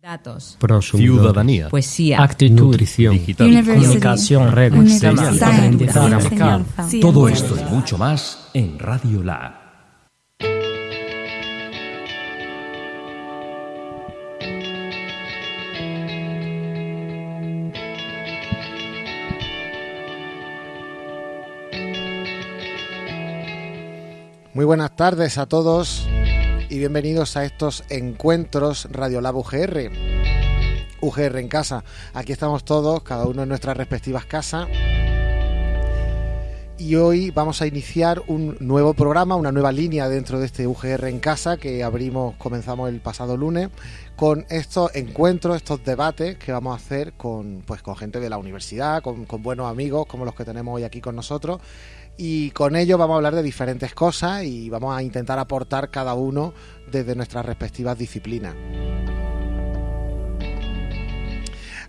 Datos. Prosumidor. Ciudadanía. Poesía. Actitud. Nutrición. Digital. Comunicación. Redes. Aprendizaje. Todo esto y mucho más en Radio Lab. Muy buenas tardes a todos y bienvenidos a estos encuentros Radiolab UGR. UGR en casa. Aquí estamos todos, cada uno en nuestras respectivas casas. Y hoy vamos a iniciar un nuevo programa, una nueva línea dentro de este UGR en casa que abrimos, comenzamos el pasado lunes, con estos encuentros, estos debates que vamos a hacer con, pues, con gente de la universidad, con, con buenos amigos como los que tenemos hoy aquí con nosotros y con ello vamos a hablar de diferentes cosas y vamos a intentar aportar cada uno desde nuestras respectivas disciplinas.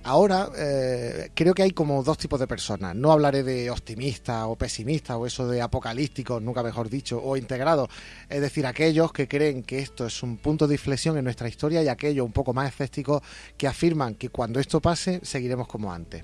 Ahora eh, creo que hay como dos tipos de personas. No hablaré de optimistas o pesimistas o eso de apocalípticos, nunca mejor dicho, o integrados. Es decir, aquellos que creen que esto es un punto de inflexión en nuestra historia y aquellos un poco más escépticos que afirman que cuando esto pase seguiremos como antes.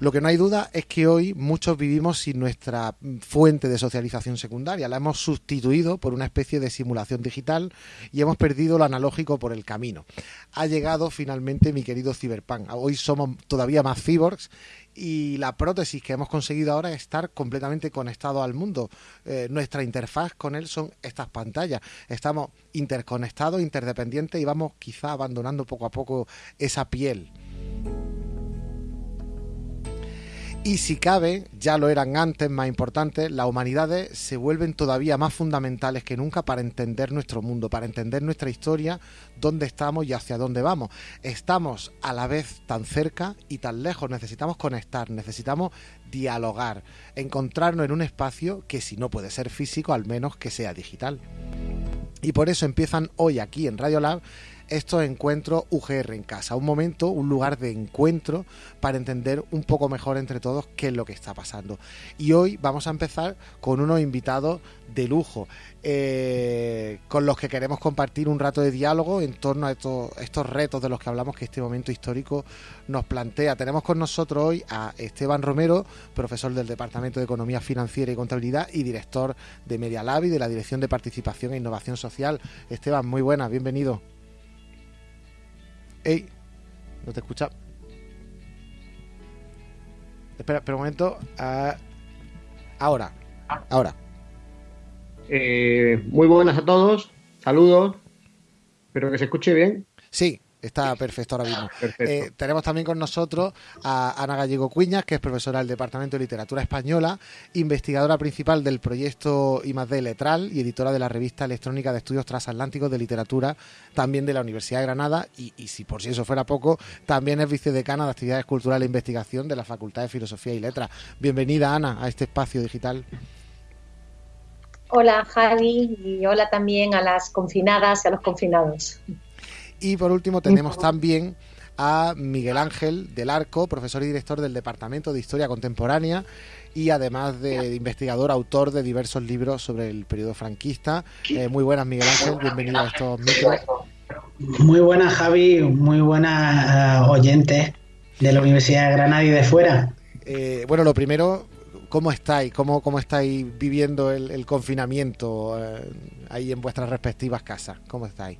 Lo que no hay duda es que hoy muchos vivimos sin nuestra fuente de socialización secundaria. La hemos sustituido por una especie de simulación digital y hemos perdido lo analógico por el camino. Ha llegado finalmente mi querido Cyberpunk. Hoy somos todavía más cyborgs y la prótesis que hemos conseguido ahora es estar completamente conectado al mundo. Eh, nuestra interfaz con él son estas pantallas. Estamos interconectados, interdependientes y vamos quizá abandonando poco a poco esa piel. Y si cabe, ya lo eran antes, más importantes, las humanidades se vuelven todavía más fundamentales que nunca para entender nuestro mundo, para entender nuestra historia, dónde estamos y hacia dónde vamos. Estamos a la vez tan cerca y tan lejos, necesitamos conectar, necesitamos dialogar, encontrarnos en un espacio que si no puede ser físico, al menos que sea digital. Y por eso empiezan hoy aquí en Radio Lab estos encuentros UGR en casa, un momento, un lugar de encuentro para entender un poco mejor entre todos qué es lo que está pasando. Y hoy vamos a empezar con unos invitados de lujo, eh, con los que queremos compartir un rato de diálogo en torno a estos, estos retos de los que hablamos que este momento histórico nos plantea. Tenemos con nosotros hoy a Esteban Romero, profesor del Departamento de Economía Financiera y Contabilidad y director de Media Lab y de la Dirección de Participación e Innovación Social. Esteban, muy buenas, bienvenido. Ey, no te escucha. Espera, espera un momento. Ah, ahora, ahora. Eh, muy buenas a todos, saludos, espero que se escuche bien. Sí, está perfecto ahora mismo. Perfecto. Eh, tenemos también con nosotros a Ana Gallego Cuñas, que es profesora del Departamento de Literatura Española, investigadora principal del proyecto I+D Letral y editora de la revista electrónica de estudios transatlánticos de literatura, también de la Universidad de Granada, y, y si por si eso fuera poco, también es vicedecana de Actividades Culturales e Investigación de la Facultad de Filosofía y Letras. Bienvenida, Ana, a este espacio digital. Hola Javi y hola también a las confinadas y a los confinados. Y por último tenemos también a Miguel Ángel del Arco, profesor y director del Departamento de Historia Contemporánea y además de investigador, autor de diversos libros sobre el periodo franquista. Eh, muy buenas, Miguel Ángel, bienvenido a estos micros. Muy buenas, Javi, muy buenas uh, oyentes de la Universidad de Granada y de fuera. Eh, bueno, lo primero, ¿cómo estáis? ¿Cómo, cómo estáis viviendo el, el confinamiento eh, ahí en vuestras respectivas casas? ¿Cómo estáis?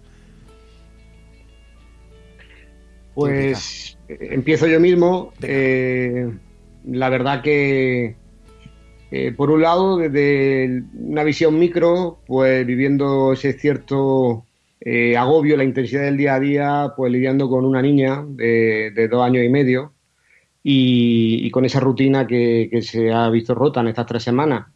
Pues empiezo yo mismo. Eh, la verdad que, eh, por un lado, desde una visión micro, pues viviendo ese cierto eh, agobio, la intensidad del día a día, pues lidiando con una niña de, de dos años y medio y, y con esa rutina que, que se ha visto rota en estas tres semanas.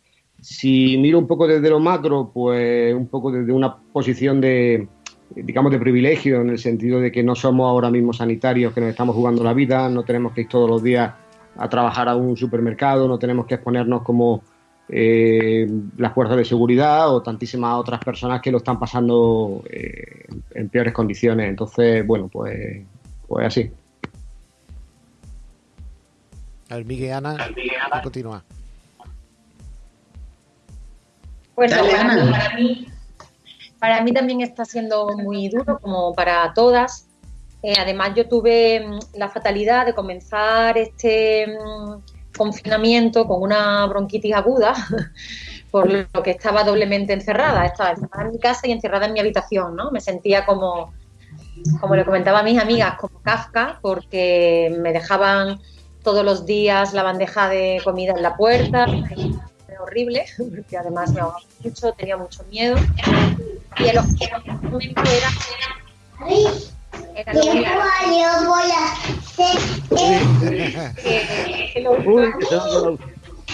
Si miro un poco desde lo macro, pues un poco desde una posición de, digamos, de privilegio, en el sentido de que no somos ahora mismo sanitarios que nos estamos jugando la vida, no tenemos que ir todos los días a trabajar a un supermercado, no tenemos que exponernos como eh, las fuerzas de seguridad o tantísimas otras personas que lo están pasando eh, en peores condiciones. Entonces, bueno, pues, pues así. A ver, Miguel, Ana, a continuar. Bueno, Dale, para, mí, para, mí, Para mí también está siendo muy duro, como para todas. Eh, además, yo tuve mm, la fatalidad de comenzar este mm, confinamiento con una bronquitis aguda, por lo que estaba doblemente encerrada. Estaba encerrada en mi casa y encerrada en mi habitación, ¿no? Me sentía como, como le comentaba a mis amigas, como Kafka, porque me dejaban todos los días la bandeja de comida en la puerta, horrible, porque además me ahogaba mucho, tenía mucho miedo. Y el momento era, era voy a hacer.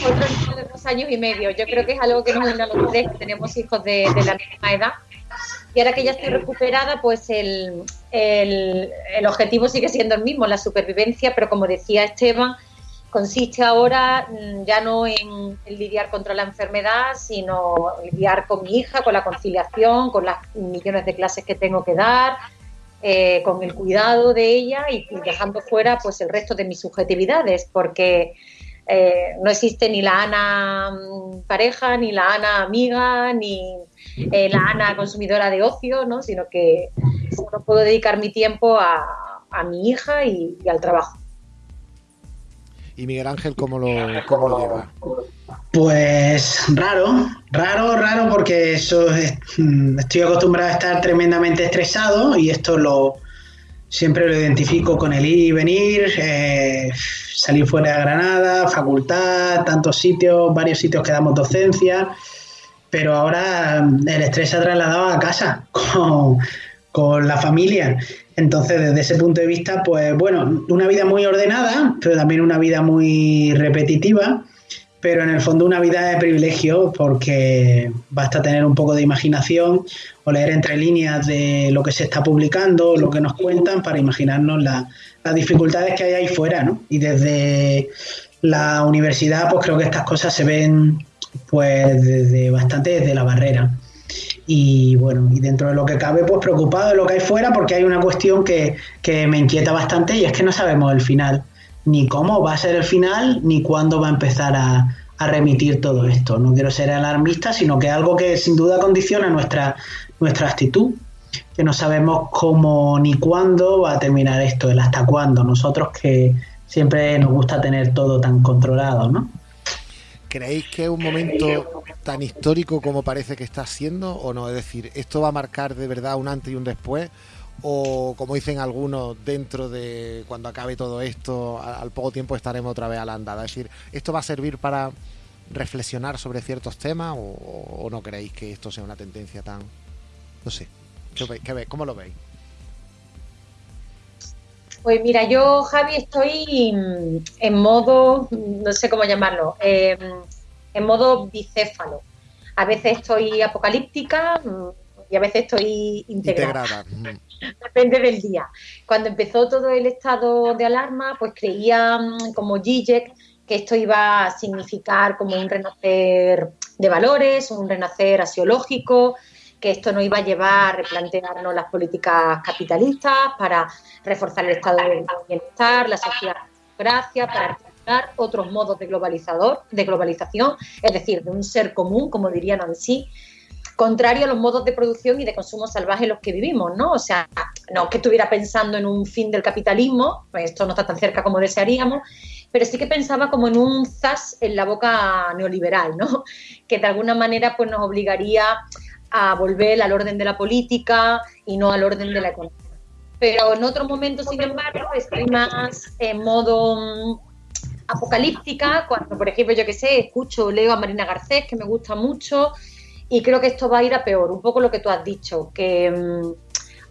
de dos años y medio. Yo creo que es algo que nos une a los tres, que tenemos hijos de, de la misma edad. Y ahora que ya estoy recuperada, pues el, el, el, objetivo sigue siendo el mismo, la supervivencia, pero como decía Esteban, consiste ahora mm, ya no en, lidiar contra la enfermedad, sino lidiar con mi hija, con la conciliación, con las millones de clases que tengo que dar, eh, con el cuidado de ella y, dejando fuera pues el resto de mis subjetividades, porque eh, no existe ni la Ana mm, pareja, ni la Ana amiga, ni eh, la Ana consumidora de ocio, ¿no? sino que solo puedo dedicar mi tiempo a, a mi hija y al trabajo. ¿Y Miguel Ángel cómo lo, cómo lo lleva? Pues raro, raro, raro, porque eso es, mm, estoy acostumbrado a estar tremendamente estresado y esto lo siempre lo identifico con el ir y venir, eh, salir fuera de Granada, facultad, tantos sitios, varios sitios que damos docencia, pero ahora el estrés se ha trasladado a casa con, con la familia. Entonces, desde ese punto de vista, pues bueno, una vida muy ordenada, pero también una vida muy repetitiva, pero en el fondo una vida de privilegio porque basta tener un poco de imaginación o leer entre líneas de lo que se está publicando, lo que nos cuentan para imaginarnos la, las dificultades que hay ahí fuera, ¿no? Y desde la universidad, pues creo que estas cosas se ven pues desde bastante desde la barrera y bueno, y dentro de lo que cabe, pues preocupado de lo que hay fuera, porque hay una cuestión que, que, me inquieta bastante y es que no sabemos el final, ni cómo va a ser el final, ni cuándo va a empezar a, a remitir todo esto. No quiero ser alarmista, sino que algo que sin duda condiciona nuestra, nuestra actitud, que no sabemos cómo ni cuándo va a terminar esto, el hasta cuándo. Nosotros que siempre nos gusta tener todo tan controlado, ¿no? ¿Creéis que es un momento tan histórico como parece que está siendo o no? Es decir, ¿esto va a marcar de verdad un antes y un después? ¿O como dicen algunos, dentro de cuando acabe todo esto, al poco tiempo estaremos otra vez a la andada? Es decir, ¿esto va a servir para reflexionar sobre ciertos temas o, no creéis que esto sea una tendencia tan... No sé, ¿qué, qué, ¿cómo lo veis? Pues mira, yo, Javi, estoy en modo, no sé cómo llamarlo, eh, en modo bicéfalo. A veces estoy apocalíptica y a veces estoy integrada. integrada. Depende del día. Cuando empezó todo el estado de alarma, pues creía como Zizek que esto iba a significar como un renacer de valores, un renacer asiológico, que esto no iba a llevar a replantearnos las políticas capitalistas para reforzar el estado de bienestar, la sociedad gracia, para articular otros modos de globalizador, de globalización, es decir, de un ser común, como dirían así, contrario a los modos de producción y de consumo salvaje en los que vivimos, ¿no? O sea, no que estuviera pensando en un fin del capitalismo, pues esto no está tan cerca como desearíamos, pero sí que pensaba como en un zas en la boca neoliberal, ¿no? Que de alguna manera pues nos obligaría a volver al orden de la política y no al orden de la economía. Pero en otro momento, sin embargo, estoy más en modo mm, apocalíptica, cuando, por ejemplo, yo que sé, escucho, leo a Marina Garcés, que me gusta mucho, y creo que esto va a ir a peor, un poco lo que tú has dicho, que mmm,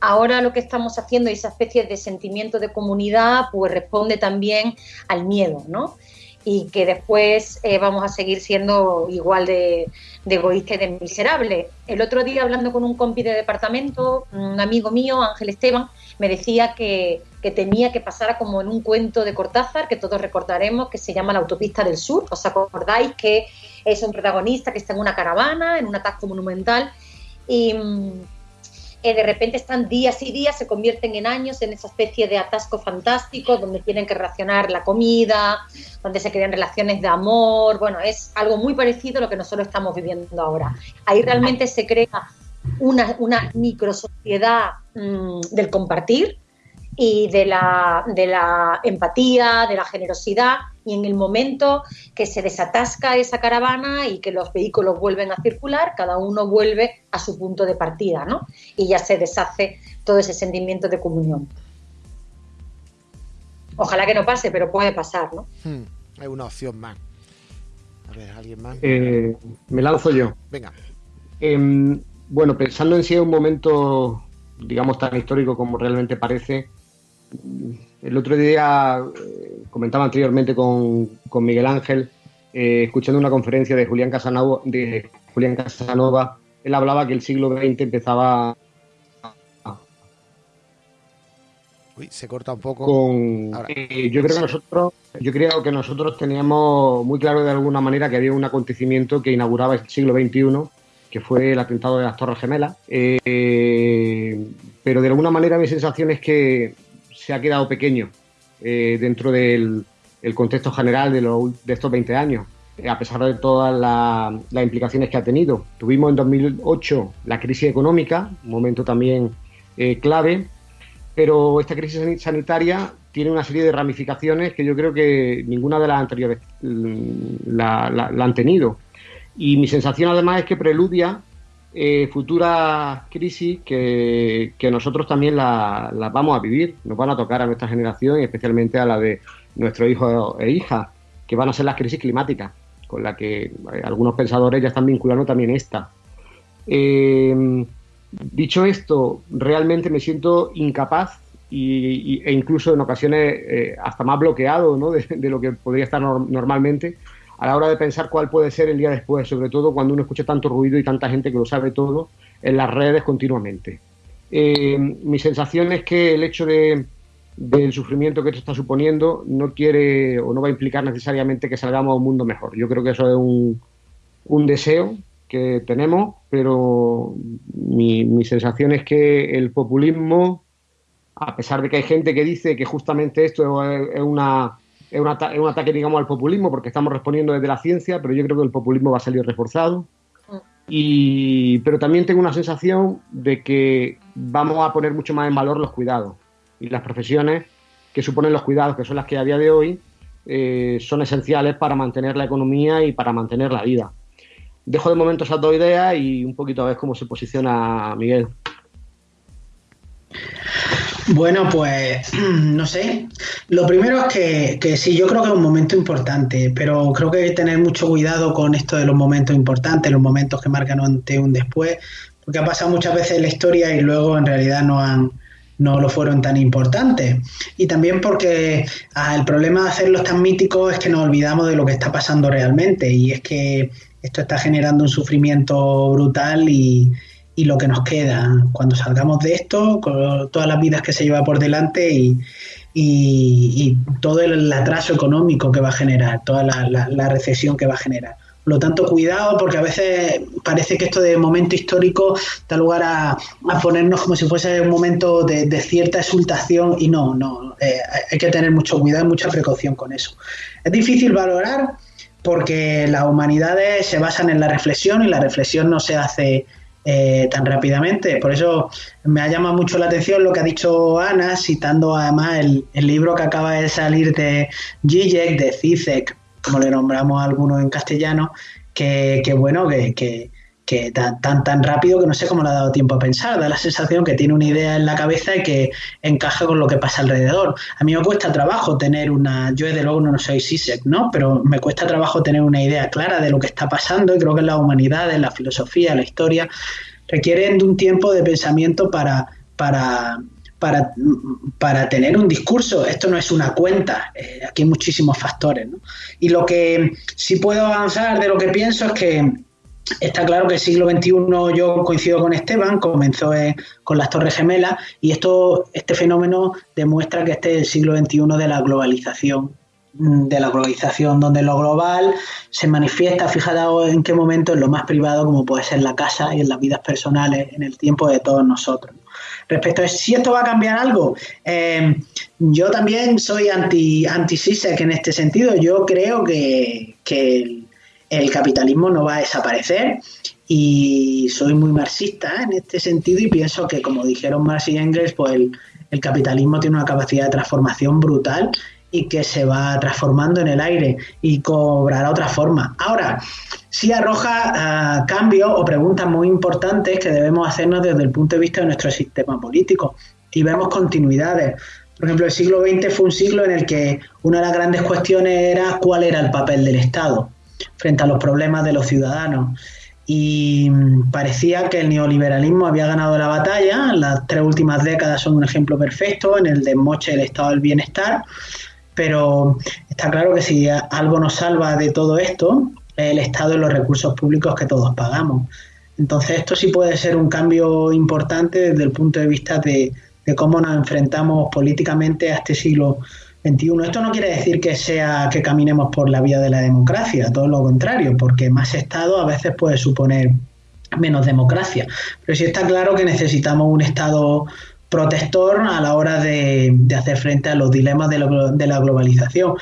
ahora lo que estamos haciendo, esa especie de sentimiento de comunidad, pues responde también al miedo, ¿no? Y que después eh, vamos a seguir siendo igual de, de egoísta y de miserable. El otro día, hablando con un compi de departamento, un amigo mío, Ángel Esteban, me decía que, que tenía que pasar como en un cuento de Cortázar, que todos recordaremos, que se llama La Autopista del Sur. ¿Os acordáis que es un protagonista que está en una caravana, en un atasco monumental? Y eh, de repente están días y días, se convierten en años en esa especie de atasco fantástico donde tienen que racionar la comida, donde se crean relaciones de amor. Bueno, es algo muy parecido a lo que nosotros estamos viviendo ahora. Ahí realmente se crea una, una microsociedad mm, del compartir y de la, de la empatía, de la generosidad, y en el momento que se desatasca esa caravana y que los vehículos vuelven a circular, cada uno vuelve a su punto de partida, ¿no? Y ya se deshace todo ese sentimiento de comunión. Ojalá que no pase, pero puede pasar, ¿no? Hmm, hay una opción más. A ver, ¿alguien más? Eh, me lanzo yo. Venga. Em, bueno, pensando en si es un momento, digamos, tan histórico como realmente parece, el otro día eh, comentaba anteriormente con, Miguel Ángel, eh, escuchando una conferencia de Julián Casanova, de Julián Casanova, él hablaba que el siglo XX empezaba Uy, se corta un poco. Con, eh, yo creo que nosotros, yo creo que nosotros teníamos muy claro de alguna manera que había un acontecimiento que inauguraba el siglo XXI, que fue el atentado de las Torres Gemelas. pero de alguna manera mi sensación es que se ha quedado pequeño eh, dentro del contexto general de, estos 20 años, a pesar de todas las implicaciones que ha tenido. Tuvimos en 2008 la crisis económica, un momento también eh, clave, pero esta crisis sanitaria tiene una serie de ramificaciones que yo creo que ninguna de las anteriores mm, la, la han tenido. Y mi sensación además es que preludia eh, futuras crisis que, nosotros también las vamos a vivir, nos van a tocar a nuestra generación y especialmente a la de nuestros hijos e hijas, que van a ser las crisis climáticas, con la que eh, algunos pensadores ya están vinculando también esta. Eh, dicho esto, realmente me siento incapaz e incluso en ocasiones hasta más bloqueado de, lo que podría estar normalmente a la hora de pensar cuál puede ser el día después, sobre todo cuando uno escucha tanto ruido y tanta gente que lo sabe todo en las redes continuamente. Eh, mi sensación es que el hecho de, del sufrimiento que esto está suponiendo no quiere o no va a implicar necesariamente que salgamos a un mundo mejor. Yo creo que eso es un, deseo que tenemos, pero mi sensación es que el populismo, a pesar de que hay gente que dice que justamente esto es una es un, ataque, digamos, al populismo porque estamos respondiendo desde la ciencia, pero yo creo que el populismo va a salir reforzado. Mm. Y, pero también tengo una sensación de que vamos a poner mucho más en valor los cuidados y las profesiones que suponen los cuidados, que son las que a día de hoy eh, son esenciales para mantener la economía y para mantener la vida. Dejo de momento esas dos ideas y un poquito a ver cómo se posiciona Miguel. Bueno, pues no sé. Lo primero es que, que, sí, yo creo que es un momento importante, pero creo que hay que tener mucho cuidado con esto de los momentos importantes, los momentos que marcan un antes un después, porque ha pasado muchas veces en la historia y luego en realidad no han no lo fueron tan importantes. Y también porque ah, el problema de hacerlos tan míticos es que nos olvidamos de lo que está pasando realmente y es que esto está generando un sufrimiento brutal y, y lo que nos queda cuando salgamos de esto, con todas las vidas que se lleva por delante y, todo el atraso económico que va a generar, toda la, recesión que va a generar. Por lo tanto, cuidado, porque a veces parece que esto de momento histórico da lugar a, ponernos como si fuese un momento de, cierta exultación y no, no, eh, hay que tener mucho cuidado y mucha precaución con eso. Es difícil valorar porque las humanidades se basan en la reflexión y la reflexión no se hace eh, tan rápidamente. Por eso me ha llamado mucho la atención lo que ha dicho Ana, citando además el, libro que acaba de salir de Zizek, de Zizek, como le nombramos a algunos en castellano, que, bueno, que, tan, tan, tan rápido que no sé cómo le ha dado tiempo a pensar. Da la sensación que tiene una idea en la cabeza y que encaja con lo que pasa alrededor. A mí me cuesta trabajo tener una. Yo, desde luego, no soy Zizek, ¿no? Pero me cuesta trabajo tener una idea clara de lo que está pasando y creo que en la humanidad, en la filosofía, en la historia, requieren de un tiempo de pensamiento para, para, para, para tener un discurso. Esto no es una cuenta, eh, aquí hay muchísimos factores. ¿no? Y lo que sí puedo avanzar de lo que pienso es que está claro que el siglo XXI, yo coincido con Esteban, comenzó con las Torres Gemelas y esto, este fenómeno demuestra que este es el siglo XXI de la globalización de la globalización, donde lo global se manifiesta, fíjate en qué momento, en lo más privado, como puede ser la casa y en las vidas personales, en el tiempo de todos nosotros. Respecto a si esto va a cambiar algo, eh, yo también soy anti, anti en este sentido. Yo creo que, el, capitalismo no va a desaparecer y soy muy marxista en este sentido y pienso que, como dijeron Marx y Engels, pues el, el capitalismo tiene una capacidad de transformación brutal y que se va transformando en el aire y cobrará otra forma. Ahora, sí arroja uh, cambios o preguntas muy importantes que debemos hacernos desde el punto de vista de nuestro sistema político y vemos continuidades. Por ejemplo, el siglo XX fue un siglo en el que una de las grandes cuestiones era cuál era el papel del Estado frente a los problemas de los ciudadanos. Y parecía que el neoliberalismo había ganado la batalla. Las tres últimas décadas son un ejemplo perfecto en el desmoche del estado del bienestar. Pero está claro que si algo nos salva de todo esto, es el Estado y los recursos públicos que todos pagamos. Entonces, esto sí puede ser un cambio importante desde el punto de vista de, de cómo nos enfrentamos políticamente a este siglo Esto no quiere decir que sea que caminemos por la vía de la democracia, todo lo contrario, porque más Estado a veces puede suponer menos democracia. Pero sí está claro que necesitamos un Estado protector a la hora de, de hacer frente a los dilemas de, lo, de la globalización.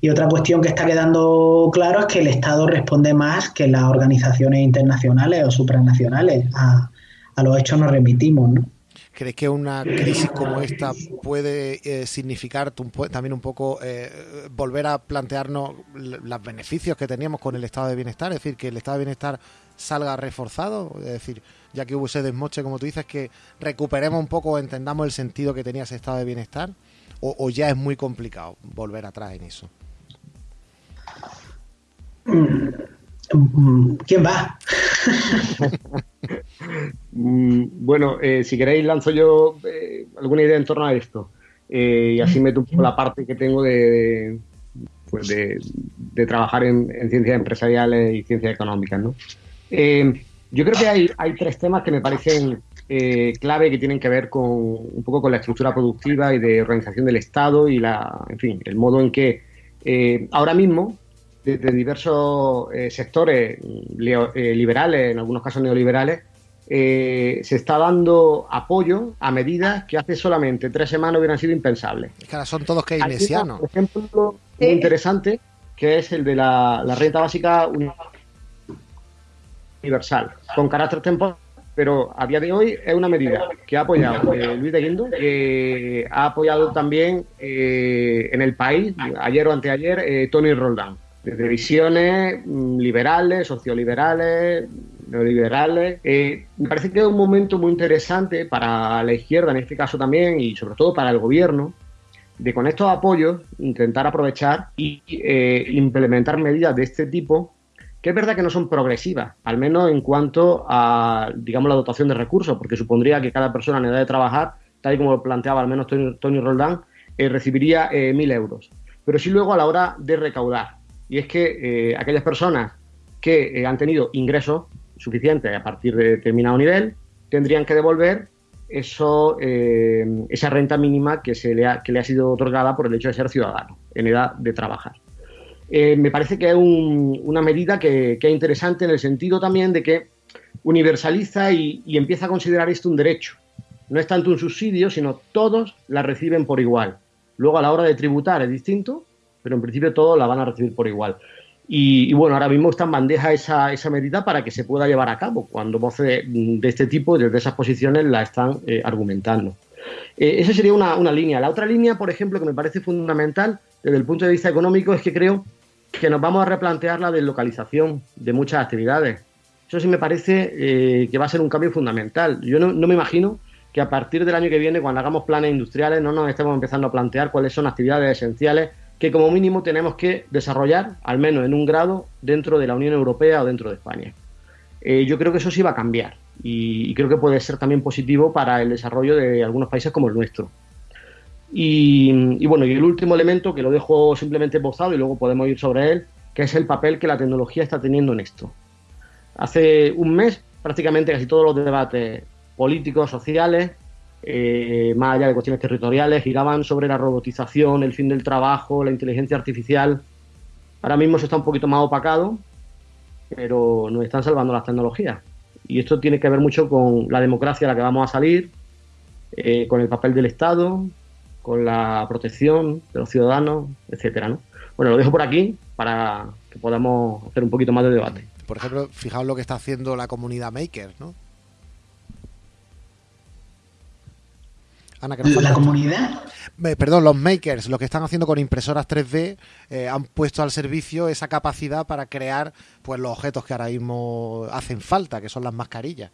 Y otra cuestión que está quedando claro es que el Estado responde más que las organizaciones internacionales o supranacionales. A, a los hechos nos remitimos, ¿no? ¿Crees que una crisis como esta puede eh, significar también un poco eh, volver a plantearnos los beneficios que teníamos con el estado de bienestar? Es decir, que el estado de bienestar salga reforzado, es decir, ya que hubo ese desmoche, como tú dices, que recuperemos un poco, entendamos el sentido que tenía ese estado de bienestar, o, o ya es muy complicado volver atrás en eso. ¿Quién va? bueno, eh, si queréis lanzo yo eh, alguna idea en torno a esto eh, y así meto un poco la parte que tengo de, pues de, trabajar en, en, ciencias empresariales y ciencias económicas. ¿no? Yo creo que hay, hay, tres temas que me parecen clave que tienen que ver con un poco con la estructura productiva y de organización del Estado y la, en fin, el modo en que ahora mismo de, de diversos eh, sectores eh, liberales, en algunos casos neoliberales, eh, se está dando apoyo a medidas que hace solamente tres semanas hubieran sido impensables. Es que ahora son todos keynesianos. Por ejemplo, sí. muy interesante, que es el de la, la renta básica universal, con carácter temporal, pero a día de hoy es una medida que ha apoyado eh, Luis de Guindo, que ha apoyado también eh, en el país, ayer o anteayer, eh, Tony Roldán desde visiones mm, liberales, socioliberales, neoliberales. Eh, me parece que es un momento muy interesante para la izquierda, en este caso también, y sobre todo para el gobierno, de con estos apoyos intentar aprovechar y eh, implementar medidas de este tipo, que es verdad que no son progresivas, al menos en cuanto a, digamos, la dotación de recursos, porque supondría que cada persona en edad de trabajar, tal y como lo planteaba al menos Tony, Tony Roldán, eh, recibiría mil euros. Pero sí luego a la hora de recaudar y es que eh, aquellas personas que eh, han tenido ingresos suficientes a partir de determinado nivel tendrían que devolver eso, eh, esa renta mínima que, se le ha, que le ha sido otorgada por el hecho de ser ciudadano en edad de trabajar. Eh, me parece que es un, una medida que, que, es interesante en el sentido también de que universaliza y, y empieza a considerar esto un derecho. No es tanto un subsidio, sino todos la reciben por igual. Luego a la hora de tributar es distinto, pero en principio todos la van a recibir por igual. Y, bueno, ahora mismo está en bandeja esa, esa, medida para que se pueda llevar a cabo, cuando voces de, de este tipo, desde esas posiciones, la están eh, argumentando. Eh, esa sería una, una, línea. La otra línea, por ejemplo, que me parece fundamental desde el punto de vista económico, es que creo que nos vamos a replantear la deslocalización de muchas actividades. Eso sí me parece eh, que va a ser un cambio fundamental. Yo no, no me imagino que a partir del año que viene, cuando hagamos planes industriales, no nos estemos empezando a plantear cuáles son actividades esenciales que como mínimo tenemos que desarrollar, al menos en un grado, dentro de la Unión Europea o dentro de España. Eh, yo creo que eso sí va a cambiar y, creo que puede ser también positivo para el desarrollo de algunos países como el nuestro. Y, y, bueno, y el último elemento que lo dejo simplemente posado y luego podemos ir sobre él, que es el papel que la tecnología está teniendo en esto. Hace un mes prácticamente casi todos los debates políticos, sociales, eh, más allá de cuestiones territoriales, giraban sobre la robotización, el fin del trabajo, la inteligencia artificial. Ahora mismo se está un poquito más opacado, pero nos están salvando las tecnologías. Y esto tiene que ver mucho con la democracia a la que vamos a salir, eh, con el papel del Estado, con la protección de los ciudadanos, etcétera, ¿no? Bueno, lo dejo por aquí para que podamos hacer un poquito más de debate. Por ejemplo, fijaos lo que está haciendo la comunidad Maker, ¿no? Ana, que ¿La comunidad? perdón, los makers, lo que están haciendo con impresoras 3D, eh, han puesto al servicio esa capacidad para crear pues los objetos que ahora mismo hacen falta, que son las mascarillas.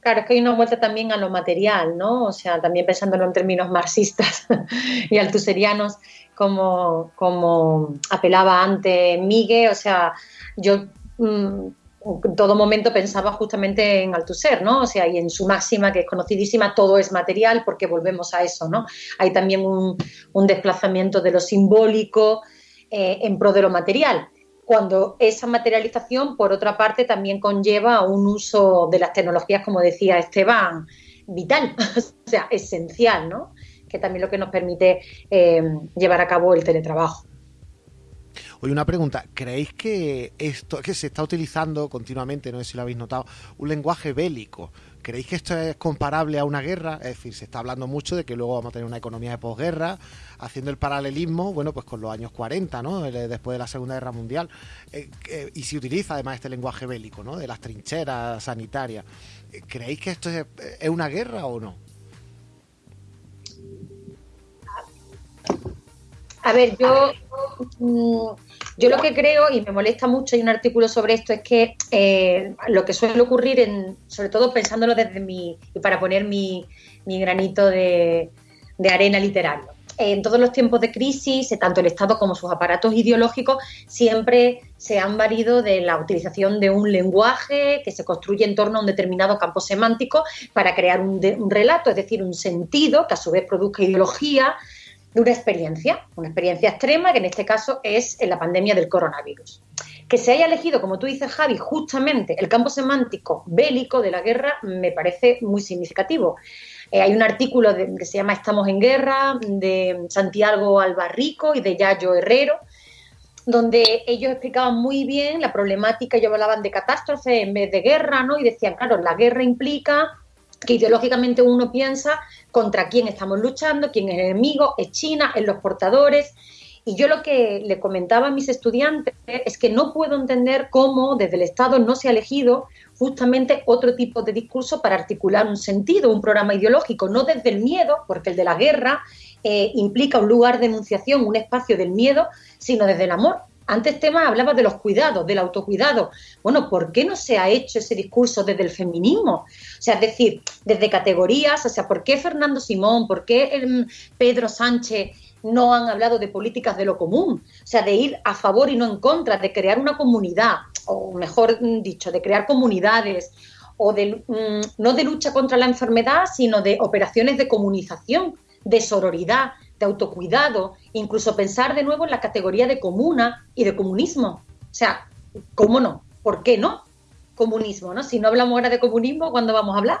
Claro, es que hay una vuelta también a lo material, ¿no? O sea, también pensándolo en términos marxistas y altuserianos, como, como apelaba antes Miguel, o sea, yo mm, en todo momento pensaba justamente en Althusser, ¿no? O sea, y en su máxima, que es conocidísima, todo es material, porque volvemos a eso, ¿no? Hay también un, desplazamiento de lo simbólico eh, en pro de lo material, cuando esa materialización, por otra parte, también conlleva un uso de las tecnologías, como decía Esteban, vital, o sea, esencial, ¿no? Que también lo que nos permite eh, llevar a cabo el teletrabajo. Oye, una pregunta, ¿creéis que esto que se está utilizando continuamente, no sé si lo habéis notado, un lenguaje bélico? ¿Creéis que esto es comparable a una guerra? Es decir, se está hablando mucho de que luego vamos a tener una economía de posguerra, haciendo el paralelismo, bueno, pues con los años 40, ¿no? Después de la Segunda Guerra Mundial. Eh, eh, y se utiliza además este lenguaje bélico, ¿no? De las trincheras sanitarias. Eh, ¿Creéis que esto es, es una guerra o no? A ver, yo Mm, yo lo que creo, y me molesta mucho, hay un artículo sobre esto, es que eh, lo que suele ocurrir, en, sobre todo pensándolo desde mi, y para poner mi, granito de, arena literario, en todos los tiempos de crisis, tanto el Estado como sus aparatos ideológicos siempre se han valido de la utilización de un lenguaje que se construye en torno a un determinado campo semántico para crear un, un relato, es decir, un sentido que a su vez produzca ideología, de una experiencia, una experiencia extrema, que en este caso es la pandemia del coronavirus. Que se haya elegido, como tú dices, Javi, justamente el campo semántico bélico de la guerra me parece muy significativo. Eh, hay un artículo que se llama Estamos en guerra, de Santiago Albarrico y de Yayo Herrero, donde ellos explicaban muy bien la problemática, ellos hablaban de catástrofe en vez de guerra, ¿no? Y decían, claro, la guerra implica que ideológicamente uno piensa contra quién estamos luchando, quién es el enemigo, es China, es los portadores. Y yo lo que le comentaba a mis estudiantes es que no puedo entender cómo desde el Estado no se ha elegido justamente otro tipo de discurso para articular un sentido, un programa ideológico, no desde el miedo, porque el de la guerra eh, implica un lugar de enunciación, un espacio del miedo, sino desde el amor, antes tema hablaba de los cuidados, del autocuidado. Bueno, ¿por qué no se ha hecho ese discurso desde el feminismo? O sea, es decir, desde categorías, o sea, ¿por qué Fernando Simón, por qué em, Pedro Sánchez no han hablado de políticas de lo común? O sea, de ir a favor y no en contra, de crear una comunidad, o mejor dicho, de crear comunidades, o de, mm, no de lucha contra la enfermedad, sino de operaciones de comunización, de sororidad, de autocuidado, incluso pensar de nuevo en la categoría de comuna y de comunismo. O sea, ¿cómo no? ¿Por qué no? Comunismo, ¿no? Si no hablamos ahora de comunismo, ¿cuándo vamos a hablar?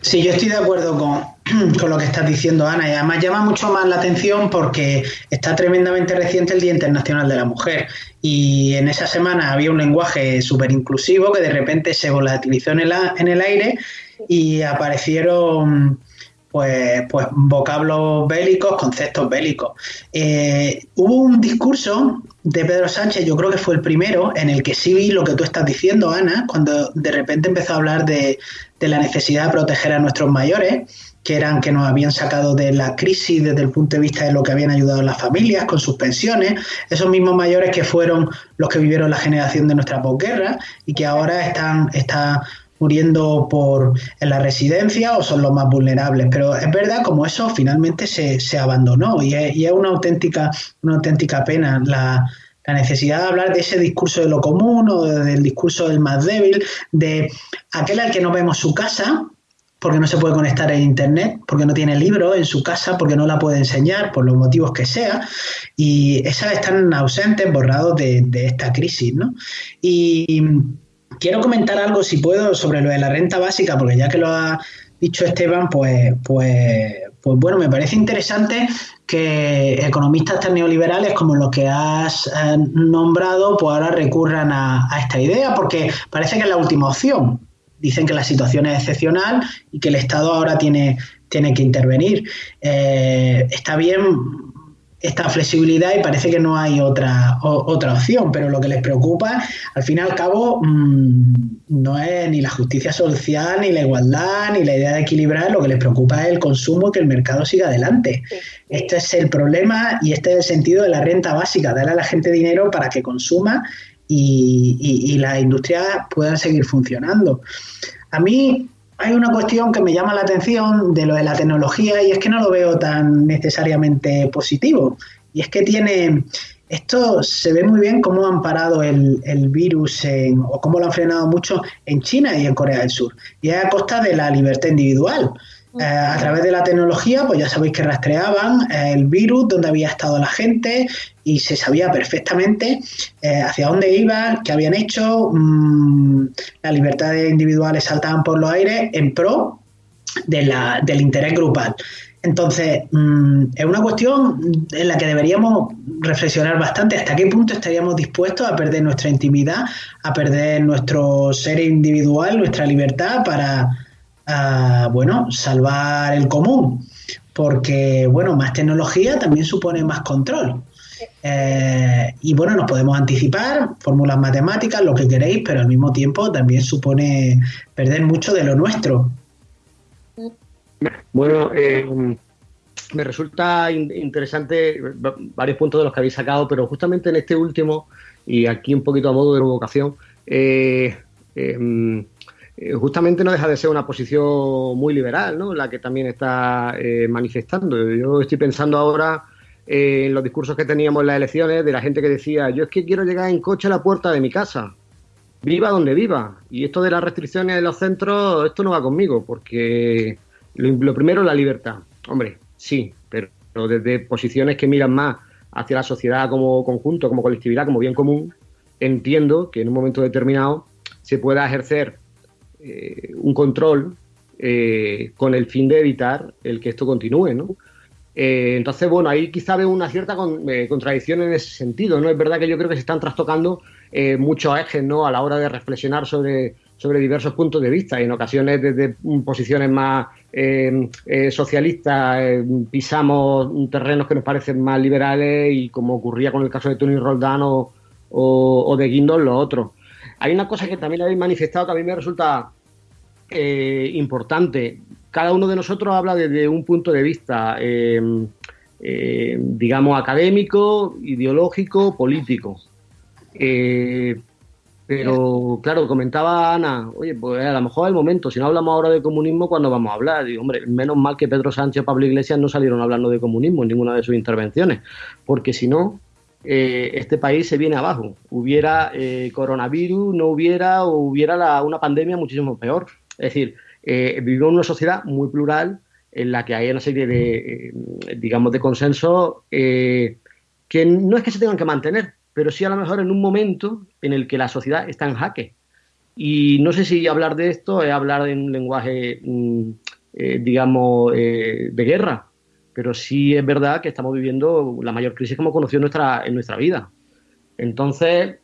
Sí, yo estoy de acuerdo con, con, lo que estás diciendo, Ana, y además llama mucho más la atención porque está tremendamente reciente el Día Internacional de la Mujer. Y en esa semana había un lenguaje súper inclusivo que de repente se volatilizó en el, en el aire y aparecieron pues, pues vocablos bélicos, conceptos bélicos. Eh, hubo un discurso de Pedro Sánchez, yo creo que fue el primero, en el que sí vi lo que tú estás diciendo, Ana, cuando de repente empezó a hablar de, de la necesidad de proteger a nuestros mayores, que eran que nos habían sacado de la crisis desde el punto de vista de lo que habían ayudado a las familias con sus pensiones, esos mismos mayores que fueron los que vivieron la generación de nuestra posguerra y que ahora están, están muriendo por en la residencia o son los más vulnerables. Pero es verdad como eso finalmente se, se abandonó y es, y es, una auténtica, una auténtica pena la, la, necesidad de hablar de ese discurso de lo común o del discurso del más débil, de aquel al que no vemos su casa porque no se puede conectar a internet, porque no tiene libro en su casa, porque no la puede enseñar, por los motivos que sea, y esas están ausentes, borrados de, de esta crisis, ¿no? Y quiero comentar algo, si puedo, sobre lo de la renta básica, porque ya que lo ha dicho Esteban, pues, pues, pues bueno, me parece interesante que economistas tan neoliberales como los que has eh, nombrado, pues ahora recurran a, esta idea, porque parece que es la última opción. Dicen que la situación es excepcional y que el Estado ahora tiene, tiene que intervenir. Eh, está bien esta flexibilidad y parece que no hay otra, otra opción, pero lo que les preocupa, al fin y al cabo, mm, no es ni la justicia social, ni la igualdad, ni la idea de equilibrar, lo que les preocupa es el consumo, que el mercado siga adelante. Este es el problema y este es el sentido de la renta básica, darle a la gente dinero para que consuma y, y, y las industrias puedan seguir funcionando. A mí hay una cuestión que me llama la atención de lo de la tecnología y es que no lo veo tan necesariamente positivo. Y es que tiene, esto se ve muy bien cómo han parado el, el virus o cómo lo han frenado mucho en China y en Corea del Sur. Y es a costa de la libertad individual. Eh, a través de la tecnología, pues ya sabéis que rastreaban eh, el virus, dónde había estado la gente y se sabía perfectamente eh, hacia dónde iban, qué habían hecho. Mm, las libertades individuales saltaban por los aires en pro del interés grupal. Entonces, mm, es una cuestión en la que deberíamos reflexionar bastante hasta qué punto estaríamos dispuestos a perder nuestra intimidad, a perder nuestro ser individual, nuestra libertad para bueno, salvar el común, porque, bueno, más tecnología también supone más control. Eh, y bueno, nos podemos anticipar, fórmulas matemáticas, lo que queréis, pero al mismo tiempo también supone perder mucho de lo nuestro. Bueno, eh, me resulta interesante varios puntos de los que habéis sacado, pero justamente en este último, y aquí un poquito a modo de provocación, eh, eh, justamente no deja de ser una posición muy liberal, ¿no? La que también está eh, manifestando. Yo estoy pensando ahora eh, en los discursos que teníamos en las elecciones de la gente que decía, yo es que quiero llegar en coche a la puerta de mi casa, viva donde viva. Y esto de las restricciones de los centros, esto no va conmigo, porque lo, primero es la libertad. Hombre, sí, pero desde posiciones que miran más hacia la sociedad como conjunto, como colectividad, como bien común, entiendo que en un momento determinado se pueda ejercer eh, un control eh, con el fin de evitar el que esto continúe, ¿no? Eh, entonces, bueno, ahí quizá veo una cierta contradicción en ese sentido, ¿no? Es verdad que yo creo que se están trastocando muchos ejes, ¿no? A la hora de reflexionar sobre, sobre diversos puntos de vista en ocasiones desde posiciones más socialistas pisamos terrenos que nos parecen más liberales y como ocurría con el caso de Tony Roldán o, o, de Guindos, los otros. Hay una cosa que también habéis manifestado que a mí me resulta eh, importante. Cada uno de nosotros habla desde un punto de vista, eh, eh, digamos, académico, ideológico, político. pero, claro, comentaba Ana, oye, pues a lo mejor es el momento, si no hablamos ahora de comunismo, ¿cuándo vamos a hablar? Y, hombre, menos mal que Pedro Sánchez o Pablo Iglesias no salieron hablando de comunismo en ninguna de sus intervenciones, porque si no, eh, este país se viene abajo. Hubiera eh, coronavirus, no hubiera, o hubiera una pandemia muchísimo peor. Es decir, eh, vivimos en una sociedad muy plural en la que hay una serie de, digamos, de consensos que no es que se tengan que mantener, pero sí a lo mejor en un momento en el que la sociedad está en jaque. Y no sé si hablar de esto es hablar en un lenguaje, mm, digamos, de guerra, pero sí es verdad que estamos viviendo la mayor crisis que hemos conocido en nuestra, en nuestra vida. Entonces,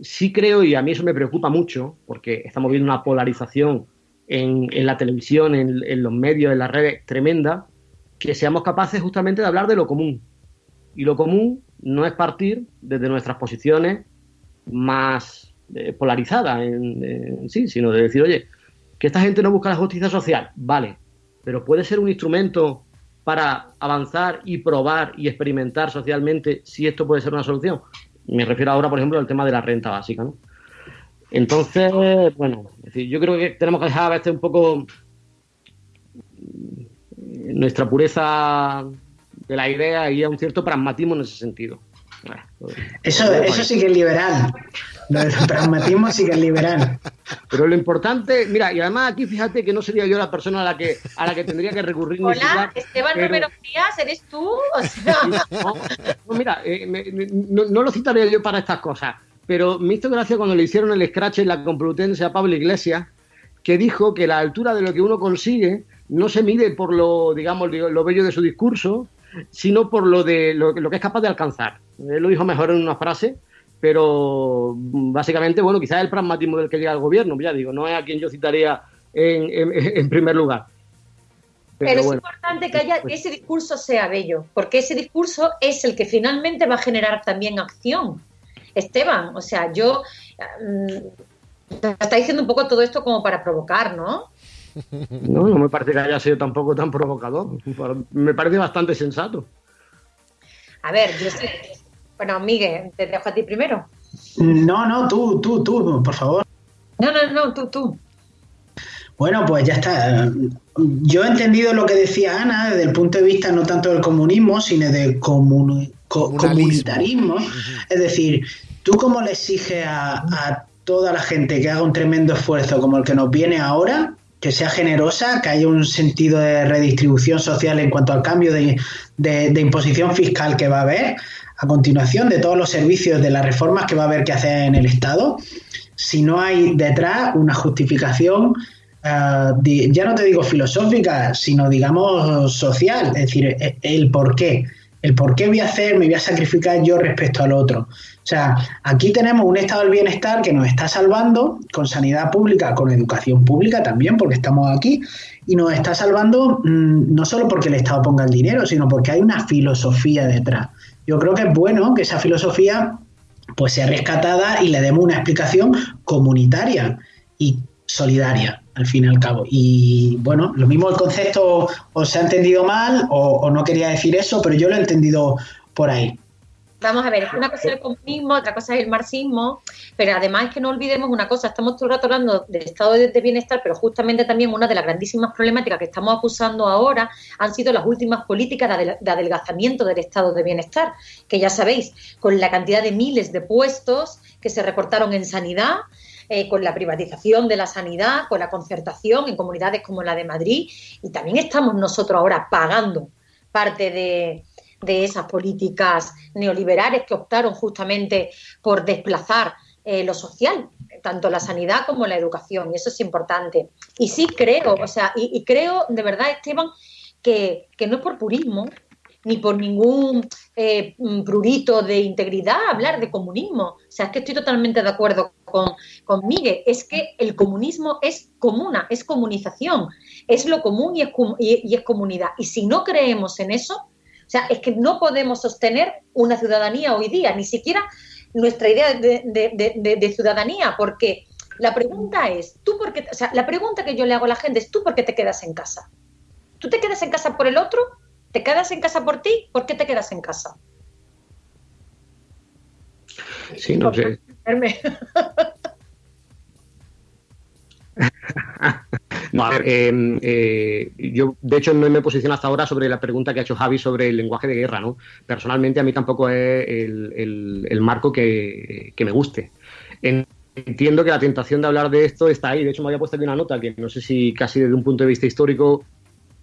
sí creo, y a mí eso me preocupa mucho, porque estamos viendo una polarización en, la televisión, en, los medios, en las redes tremenda, que seamos capaces justamente de hablar de lo común. Y lo común no es partir desde nuestras posiciones más eh, polarizadas en, sí, sino de decir, oye, que esta gente no busca la justicia social, vale, pero puede ser un instrumento para avanzar y probar y experimentar socialmente si esto puede ser una solución. Me refiero ahora, por ejemplo, al tema de la renta básica. ¿no? Entonces, bueno, yo creo que tenemos que dejar a veces un poco nuestra pureza de la idea y a un cierto pragmatismo en ese sentido. Eso, eso sí que es liberal. el pragmatismo sí que es liberal. Pero lo importante, mira, y además aquí fíjate que no sería yo la persona a la que, a la que tendría que recurrir. Hola, Esteban Romero Frías, ¿eres tú? No, mira, eh, no, lo citaré yo para estas cosas, pero me hizo gracia cuando le hicieron el scratch en la Complutense a Pablo Iglesias, que dijo que la altura de lo que uno consigue no se mide por lo, digamos, lo bello de su discurso, sino por lo de lo, que es capaz de alcanzar. Él lo dijo mejor en una frase, pero básicamente, bueno, quizás el pragmatismo del que llega al gobierno, ya digo, no es a quien yo citaría en, primer lugar. Pero, es importante que haya que ese discurso sea bello, porque ese discurso es el que finalmente va a generar también acción. Esteban, o sea, yo mm, está diciendo un poco todo esto como para provocar, ¿no? No, no me parece que haya sido tampoco tan provocador. Me parece bastante sensato. A ver, yo sé. Bueno, Miguel, te dejo a ti primero. No, no, tú, tú, tú, por favor. No, no, no, tú, tú. Bueno, pues ya está. Yo he entendido lo que decía Ana desde el punto de vista no tanto del comunismo, sino del comunitarismo. Es decir, ¿tú cómo le exiges a, toda la gente que haga un tremendo esfuerzo como el que nos viene ahora, que sea generosa, que haya un sentido de redistribución social en cuanto al cambio de, de, imposición fiscal que va a haber, a continuación de todos los servicios de las reformas que va a haber que hacer en el Estado, si no hay detrás una justificación eh, ya no te digo filosófica, sino digamos social, es decir, e, el por qué. El por qué voy a hacer, me voy a sacrificar yo respecto al otro. O sea, aquí tenemos un estado del bienestar que nos está salvando con sanidad pública, con educación pública también, porque estamos aquí, y nos está salvando mm, no solo porque el Estado ponga el dinero, sino porque hay una filosofía detrás. Yo creo que es bueno que esa filosofía pues sea rescatada y le demos una explicación comunitaria y solidaria al fin y al cabo. Y bueno, lo mismo el concepto o se ha entendido mal o, no quería decir eso, pero yo lo he entendido por ahí. Vamos a ver, una cosa es el comunismo, otra cosa es el marxismo, pero además es que no olvidemos una cosa, estamos todo el rato hablando del estado de bienestar, pero justamente también una de las grandísimas problemáticas que estamos acusando ahora han sido las últimas políticas de adelgazamiento del estado de bienestar, que ya sabéis, con la cantidad de miles de puestos que se recortaron en sanidad, eh, con la privatización de la sanidad, con la concertación en comunidades como la de Madrid y también estamos nosotros ahora pagando parte de, esas políticas neoliberales que optaron justamente por desplazar eh, lo social, tanto la sanidad como la educación, y eso es importante. Y sí creo, o sea, y, creo de verdad, Esteban, que, que, no es por purismo, ni por ningún eh, mm, prurito de integridad hablar de comunismo. O sea, es que estoy totalmente de acuerdo con, con Miguel. Es que el comunismo es comuna, es comunización, es lo común y es, y, es comunidad. Y si no creemos en eso, sea, es que no podemos sostener una ciudadanía hoy día, ni siquiera nuestra idea de, de, de, ciudadanía, porque la pregunta es, ¿tú por qué, o sea, la pregunta que yo le hago a la gente es, ¿tú por qué te quedas en casa? ¿Tú te quedas en casa por el otro ¿Te quedas en casa por ti? ¿Por qué te quedas en casa? Sí, no sé. no, a ver, em, eh, yo de hecho no me he posicionado hasta ahora sobre la pregunta que ha hecho Javi sobre el lenguaje de guerra, ¿no? Personalmente a mí tampoco es el, marco que, me guste. Entiendo que la tentación de hablar de esto está ahí, de hecho me había puesto aquí una nota que no sé si casi desde un punto de vista histórico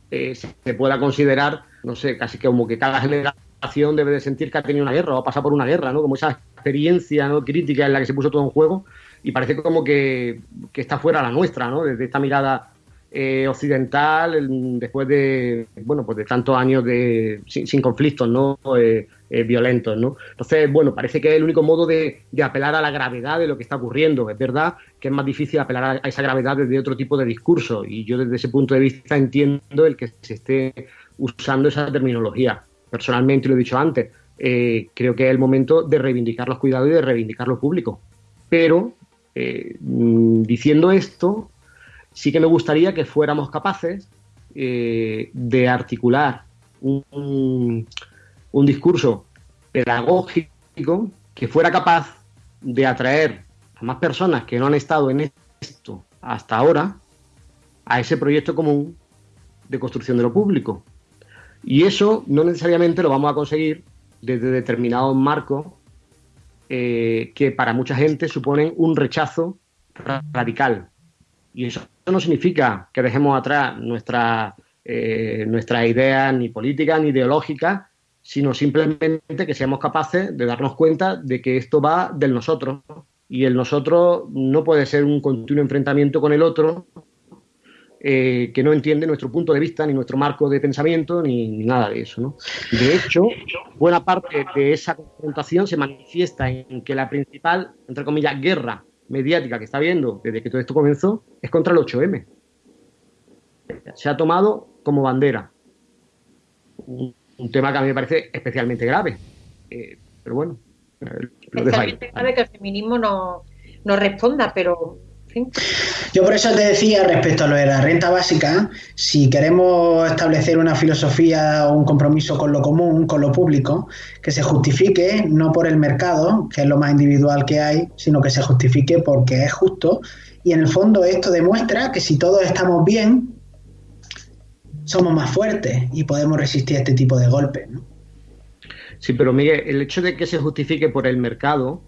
eh, se pueda considerar, no sé, casi como que cada generación debe de sentir que ha tenido una guerra o ha pasado por una guerra, ¿no? Como esa experiencia ¿no? crítica en la que se puso todo en juego y parece como que, que está fuera la nuestra, ¿no? Desde esta mirada eh, occidental después de bueno pues de tantos años de sin, conflictos no eh, eh, violentos no entonces bueno parece que es el único modo de, apelar a la gravedad de lo que está ocurriendo. Es verdad que es más difícil apelar a, esa gravedad desde otro tipo de discurso y yo desde ese punto de vista entiendo el que se esté usando esa terminología. Personalmente lo he dicho antes creo que es el momento de reivindicar los cuidados y de reivindicar lo público. Pero mm, diciendo esto sí que me gustaría que fuéramos capaces eh, de articular un, discurso pedagógico que fuera capaz de atraer a más personas que no han estado en esto hasta ahora a ese proyecto común de construcción de lo público. Y eso no necesariamente lo vamos a conseguir desde determinados marcos eh, que para mucha gente suponen un rechazo radical. Y eso no significa que dejemos atrás nuestra, eh, nuestras ideas ni políticas ni ideológicas, sino simplemente que seamos capaces de darnos cuenta de que esto va del nosotros. Y el nosotros no puede ser un continuo enfrentamiento con el otro eh, que no entiende nuestro punto de vista, ni nuestro marco de pensamiento, ni, nada de eso. ¿no? De hecho, buena parte de esa confrontación se manifiesta en que la principal, entre comillas, guerra mediática que está viendo desde que todo esto comenzó es contra el 8M. Se ha tomado como bandera. Un, tema que a mí me parece especialmente grave. Eh, pero bueno, lo dejo ahí. que el feminismo no, no responda, pero yo por eso te decía respecto a lo de la renta básica, si queremos establecer una filosofía o un compromiso con lo común, con lo público, que se justifique no por el mercado, que es lo más individual que hay, sino que se justifique porque es justo. Y en el fondo esto demuestra que si todos estamos bien, somos más fuertes y podemos resistir a este tipo de golpes. Sí, pero Miguel, el hecho de que se justifique por el mercado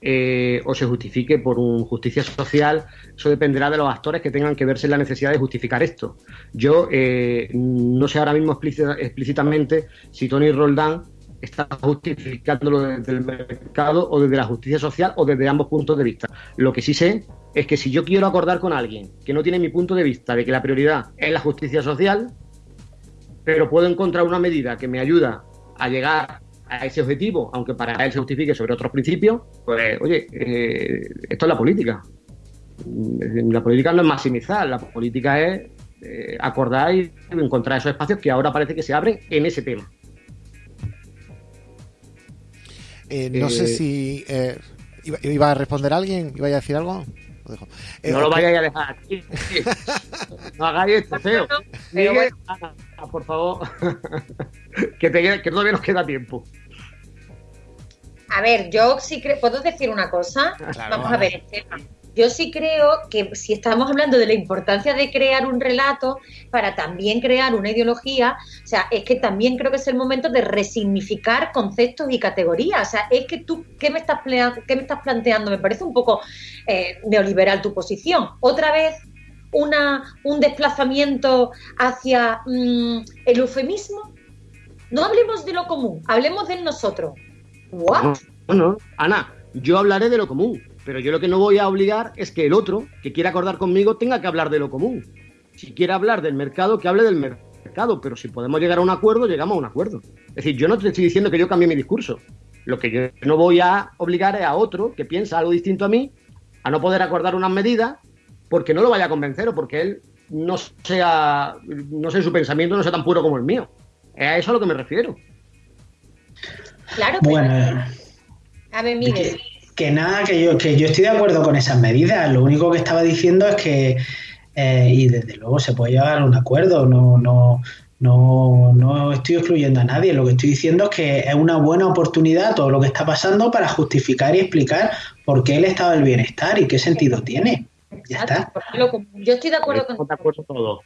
eh, o se justifique por un justicia social, eso dependerá de los actores que tengan que verse la necesidad de justificar esto. Yo eh, no sé ahora mismo explícitamente si Tony Roldán está justificándolo desde el mercado o desde la justicia social o desde ambos puntos de vista. Lo que sí sé es que si yo quiero acordar con alguien que no tiene mi punto de vista de que la prioridad es la justicia social, pero puedo encontrar una medida que me ayuda a llegar a ese objetivo, aunque para él se justifique sobre otros principios, pues oye, eh, esto es la política. Mm, la política no es maximizar, la política es eh, acordar y encontrar esos espacios que ahora parece que se abren en ese tema. Eh, no sé si iba, a responder alguien, iba a decir algo. No lo vayáis a dejar aquí. no hagáis esto, feo. Miguel, por favor, que, que todavía nos queda tiempo. A ver, yo sí creo, ¿puedo decir una cosa? vamos a ver, Yo sí creo que si estamos hablando de la importancia de crear un relato para también crear una ideología, o sea, es que también creo que es el momento de resignificar conceptos y categorías. O sea, es que tú, ¿qué me estás, qué me estás planteando? Me parece un poco eh, neoliberal tu posición. Otra vez una, un desplazamiento hacia mm, el eufemismo. No hablemos de lo común, hablemos de nosotros. ¿What? No, no, Ana, yo hablaré de lo común, pero yo lo que no voy a obligar es que el otro, que quiera acordar conmigo, tenga que hablar de lo común. Si quiere hablar del mercado, que hable del mercado, pero si podemos llegar a un acuerdo, llegamos a un acuerdo. Es decir, yo no te estoy diciendo que yo cambie mi discurso. Lo que yo no voy a obligar es a otro que piensa algo distinto a mí a no poder acordar unas medidas porque no lo vaya a convencer o porque él no sea, no sé, su pensamiento no sea tan puro como el mío. Es a eso a lo que me refiero. Claro, bueno, a ver, Miguel. Que, nada, que yo, que yo estoy de acuerdo con esas medidas. Lo único que estaba diciendo es que, eh, y desde luego se puede llegar a un acuerdo, no, no, no, no estoy excluyendo a nadie. Lo que estoy diciendo es que es una buena oportunidad todo lo que está pasando para justificar y explicar por qué el estado del bienestar y qué sentido tiene. Ya está. Yo estoy de acuerdo con de acuerdo todo.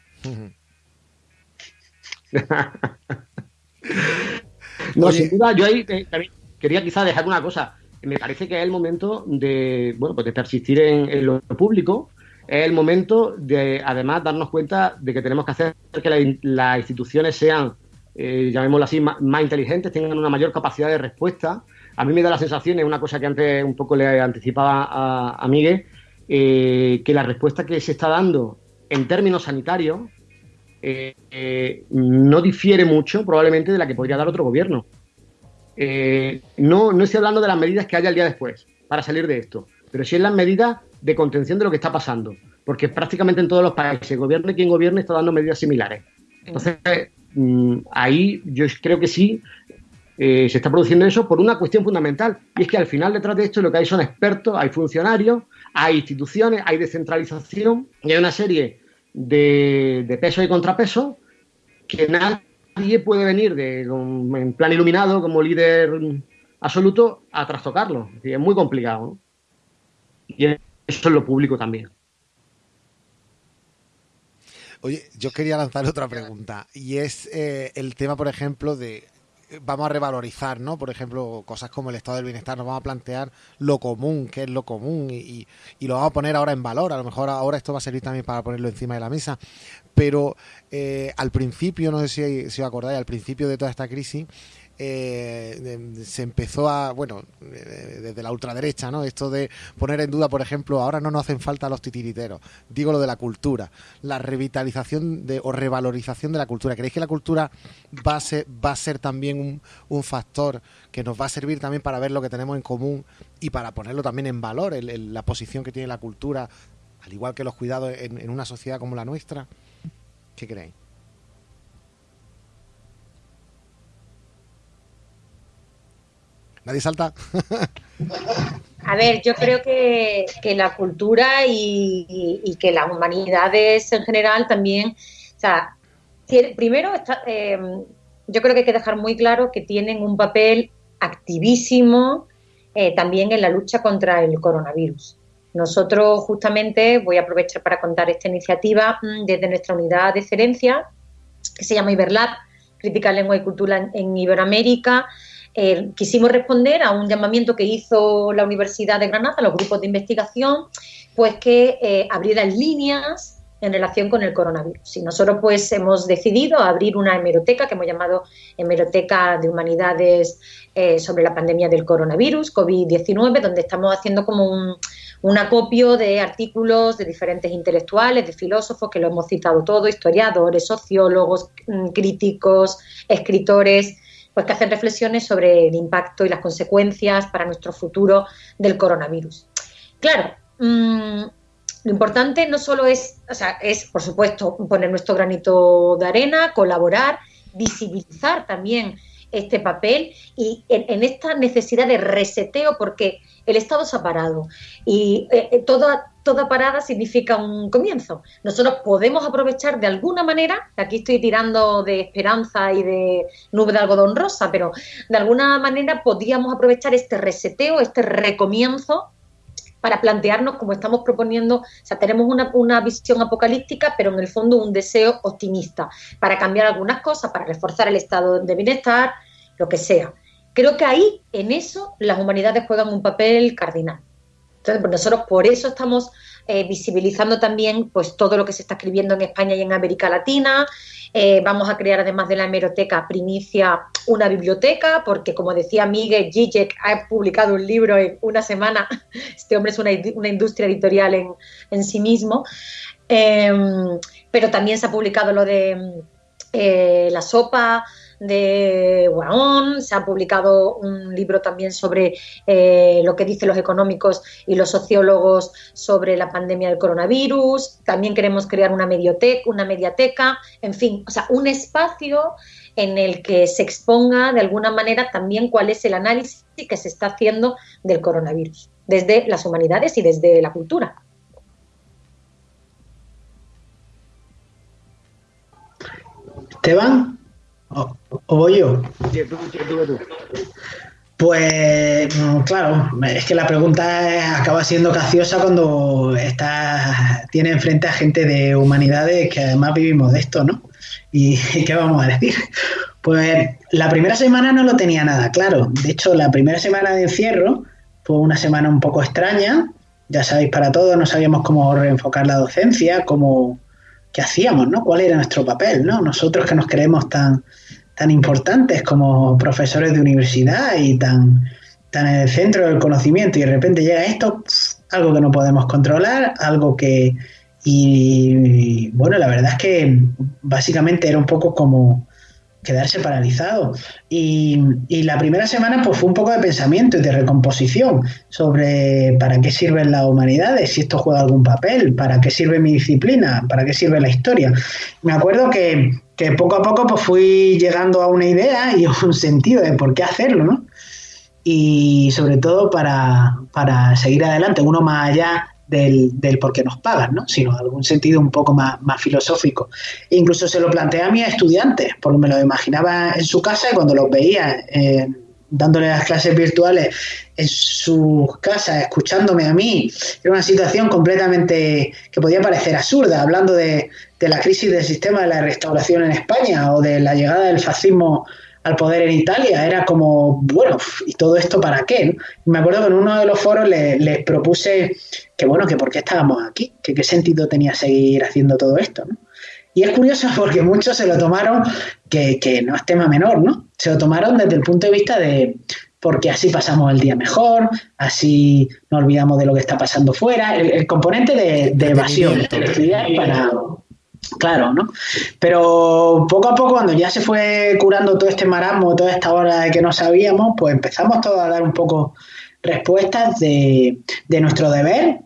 no, sin duda, yo ahí eh, también quería quizá dejar una cosa. Me parece que es el momento de, bueno, pues de persistir en, lo público. Es el momento de, además, darnos cuenta de que tenemos que hacer que las instituciones sean, eh, llamémoslo así, más, inteligentes, tengan una mayor capacidad de respuesta. A mí me da la sensación, es una cosa que antes un poco le anticipaba a, a Miguel, eh, que la respuesta que se está dando en términos sanitarios eh, eh, no difiere mucho probablemente de la que podría dar otro gobierno. No, no estoy hablando de las medidas que haya el día después para salir de esto, pero sí en las medidas de contención de lo que está pasando, porque prácticamente en todos los países, gobierne quien gobierne, está dando medidas similares. Entonces, mm, ahí yo creo que sí se está produciendo eso por una cuestión fundamental, y es que al final detrás de esto lo que hay son expertos, hay funcionarios, hay instituciones, hay descentralización y hay una serie de, de pesos y contrapesos que nadie puede venir de, en plan iluminado como líder absoluto a trastocarlo. Es, muy complicado. Y eso es lo público también. Oye, yo quería lanzar otra pregunta y es eh, el tema, por ejemplo, de vamos a revalorizar, ¿no? Por ejemplo, cosas como el estado del bienestar, nos vamos a plantear lo común, qué es lo común, y, lo vamos a poner ahora en valor. A lo mejor ahora esto va a servir también para ponerlo encima de la mesa. Pero eh, al principio, no sé si, si os acordáis, al principio de toda esta crisis, eh, se empezó a, bueno, desde la ultraderecha, ¿no? Esto de poner en duda, por ejemplo, ahora no nos hacen falta los titiriteros. Digo lo de la cultura, la revitalización de, o revalorización de la cultura. ¿Creéis que la cultura va a ser, va a ser también un, un factor que nos va a servir también para ver lo que tenemos en común y para ponerlo también en valor, la posición que tiene la cultura, al igual que los cuidados en una sociedad como la nuestra? check it out. Nadie salta. A ver, yo creo que, que la cultura y, y, y, que las humanidades en general también, o sea, primero está, em, yo creo que hay que dejar muy claro que tienen un papel activísimo eh, también en la lucha contra el coronavirus. Nosotros justamente voy a aprovechar para contar esta iniciativa mm, desde nuestra unidad de excelencia que se llama Iberlab, Crítica, Lengua y Cultura en Iberoamérica. Eh, quisimos responder a un llamamiento que hizo la Universidad de Granada, los grupos de investigación, pues que eh, abrieran líneas en relación con el coronavirus. Y nosotros pues hemos decidido abrir una hemeroteca que hemos llamado Hemeroteca de Humanidades eh, sobre la pandemia del coronavirus, COVID-19, donde estamos haciendo como un, acopio de artículos de diferentes intelectuales, de filósofos, que lo hemos citado todo, historiadores, sociólogos, mm, críticos, escritores, pues que hacen reflexiones sobre el impacto y las consecuencias para nuestro futuro del coronavirus. Claro, mm, lo importante no solo es, o sea, es, por supuesto, poner nuestro granito de arena, colaborar, visibilizar también este papel y en, esta necesidad de reseteo, porque el Estado se ha parado y eh, eh, toda, toda parada significa un comienzo. Nosotros podemos aprovechar de alguna manera, aquí estoy tirando de esperanza y de nube de algodón rosa, pero de alguna manera podríamos aprovechar este reseteo, este recomienzo para plantearnos como estamos proponiendo, o sea, tenemos una, visión apocalíptica, pero en el fondo un deseo optimista para cambiar algunas cosas, para reforzar el estado de bienestar, lo que sea. Creo que ahí, en eso, las humanidades juegan un papel cardinal. Entonces, pues nosotros por eso estamos eh, visibilizando también pues todo lo que se está escribiendo en España y en América Latina. Eh, vamos a crear, además de la hemeroteca Primicia, una biblioteca, porque como decía Miguel Zizek, ha publicado un libro en una semana. Este hombre es una, industria editorial en, sí mismo. Em, pero también se ha publicado lo de eh, la sopa de Guaón, se ha publicado un libro también sobre eh, lo que dicen los económicos y los sociólogos sobre la pandemia del coronavirus, también queremos crear una medioteca, una mediateca, en fin, o sea, un espacio en el que se exponga de alguna manera también cuál es el análisis que se está haciendo del coronavirus, desde las humanidades y desde la cultura. Esteban. ¿O, voy yo? Pues mm, claro, es que la pregunta acaba siendo caciosa cuando está, tiene enfrente a gente de humanidades que además vivimos de esto, ¿no? ¿Y qué vamos a decir? Pues la primera semana no lo tenía nada claro. De hecho, la primera semana de encierro fue una semana un poco extraña. Ya sabéis, para todos no sabíamos cómo reenfocar la docencia, cómo, qué hacíamos, ¿no? ¿Cuál era nuestro papel, ¿no? Nosotros que nos creemos tan, tan importantes como profesores de universidad y tan, tan en el centro del conocimiento y de repente llega esto, algo que no podemos controlar, algo que... Y, bueno, la verdad es que básicamente era un poco como quedarse paralizado. Y, y, la primera semana pues fue un poco de pensamiento y de recomposición sobre para qué sirven las humanidades, si esto juega algún papel, para qué sirve mi disciplina, para qué sirve la historia. Me acuerdo que que poco a poco pues fui llegando a una idea y a un sentido de por qué hacerlo, ¿no? Y sobre todo para, seguir adelante, uno más allá del, por qué nos pagan, ¿no? sino algún sentido un poco más, filosófico. Incluso se lo planteé a mis estudiantes, porque me lo imaginaba en su casa y cuando los veía eh, dándole las clases virtuales en sus casas, escuchándome a mí, era una situación completamente que podía parecer absurda, hablando de, la crisis del sistema de la restauración en España o de la llegada del fascismo al poder en Italia. Era como, bueno, ¿y todo esto para qué? me acuerdo que en uno de los foros les, propuse que, bueno, que por qué estábamos aquí, que qué sentido tenía seguir haciendo todo esto, ¿no? Y es curioso porque muchos se lo tomaron, que, que no es tema menor, ¿no? Se lo tomaron desde el punto de vista de, porque así pasamos el día mejor, así no olvidamos de lo que está pasando fuera, el, componente de, evasión, para, claro, ¿no? Pero poco a poco, cuando ya se fue curando todo este marasmo, toda esta hora de que no sabíamos, pues empezamos todos a dar un poco respuestas de, de nuestro deber,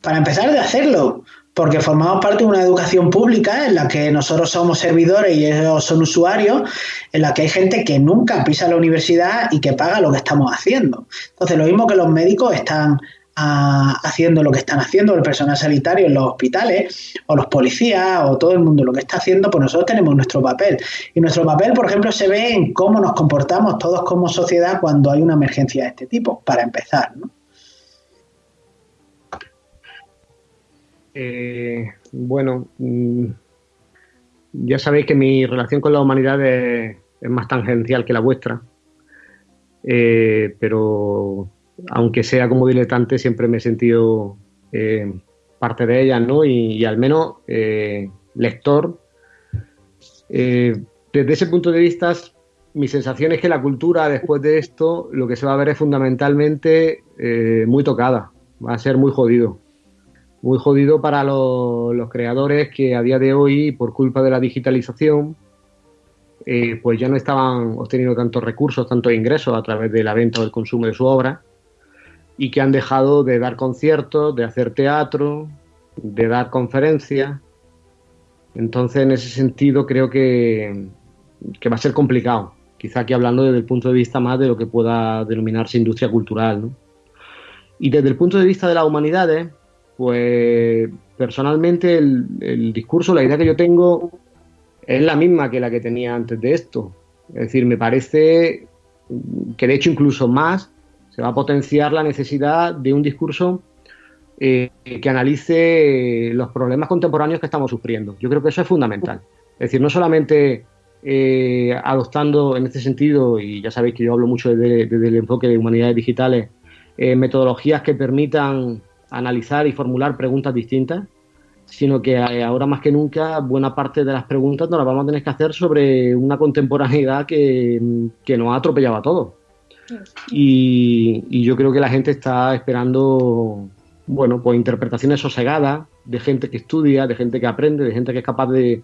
para empezar de hacerlo, porque formamos parte de una educación pública en la que nosotros somos servidores y ellos son usuarios, en la que hay gente que nunca pisa la universidad y que paga lo que estamos haciendo. Entonces, lo mismo que los médicos están haciendo lo que están haciendo, el personal sanitario en los hospitales, o los policías, o todo el mundo lo que está haciendo, pues nosotros tenemos nuestro papel. Y nuestro papel, por ejemplo, se ve en cómo nos comportamos todos como sociedad cuando hay una emergencia de este tipo, para empezar. Eh, bueno, mm, ya sabéis que mi relación con la humanidad es, más tangencial que la vuestra, eh, pero aunque sea como diletante, siempre me he sentido eh, parte de ellas, ¿no? Y, al menos eh, lector. Eh, desde ese punto de vista, mi sensación es que la cultura, después de esto, lo que se va a ver es fundamentalmente muy tocada. Va a ser muy jodido. Muy jodido para los creadores que a día de hoy, por culpa de la digitalización, pues ya no estaban obteniendo tantos recursos, tantos ingresos a través de la venta o del consumo de su obra y que han dejado de dar conciertos, de hacer teatro, de dar conferencias. Entonces, en ese sentido, creo que, va a ser complicado. Quizá aquí hablando desde el punto de vista más de lo que pueda denominarse industria cultural. Y desde el punto de vista de las humanidades, pues personalmente el, el discurso, la idea que yo tengo es la misma que la que tenía antes de esto. Es decir, me parece que de hecho incluso más se va a potenciar la necesidad de un discurso eh, que analice los problemas contemporáneos que estamos sufriendo. Yo creo que eso es fundamental. Es decir, no solamente eh, adoptando en este sentido, y ya sabéis que yo hablo mucho desde, el enfoque de humanidades digitales, eh, metodologías que permitan analizar y formular preguntas distintas, sino que ahora más que nunca buena parte de las preguntas nos las vamos a tener que hacer sobre una contemporaneidad que, que nos ha atropellado a todos. Y, yo creo que la gente está esperando, bueno, pues interpretaciones sosegadas de gente que estudia, de gente que aprende, de gente que es capaz de,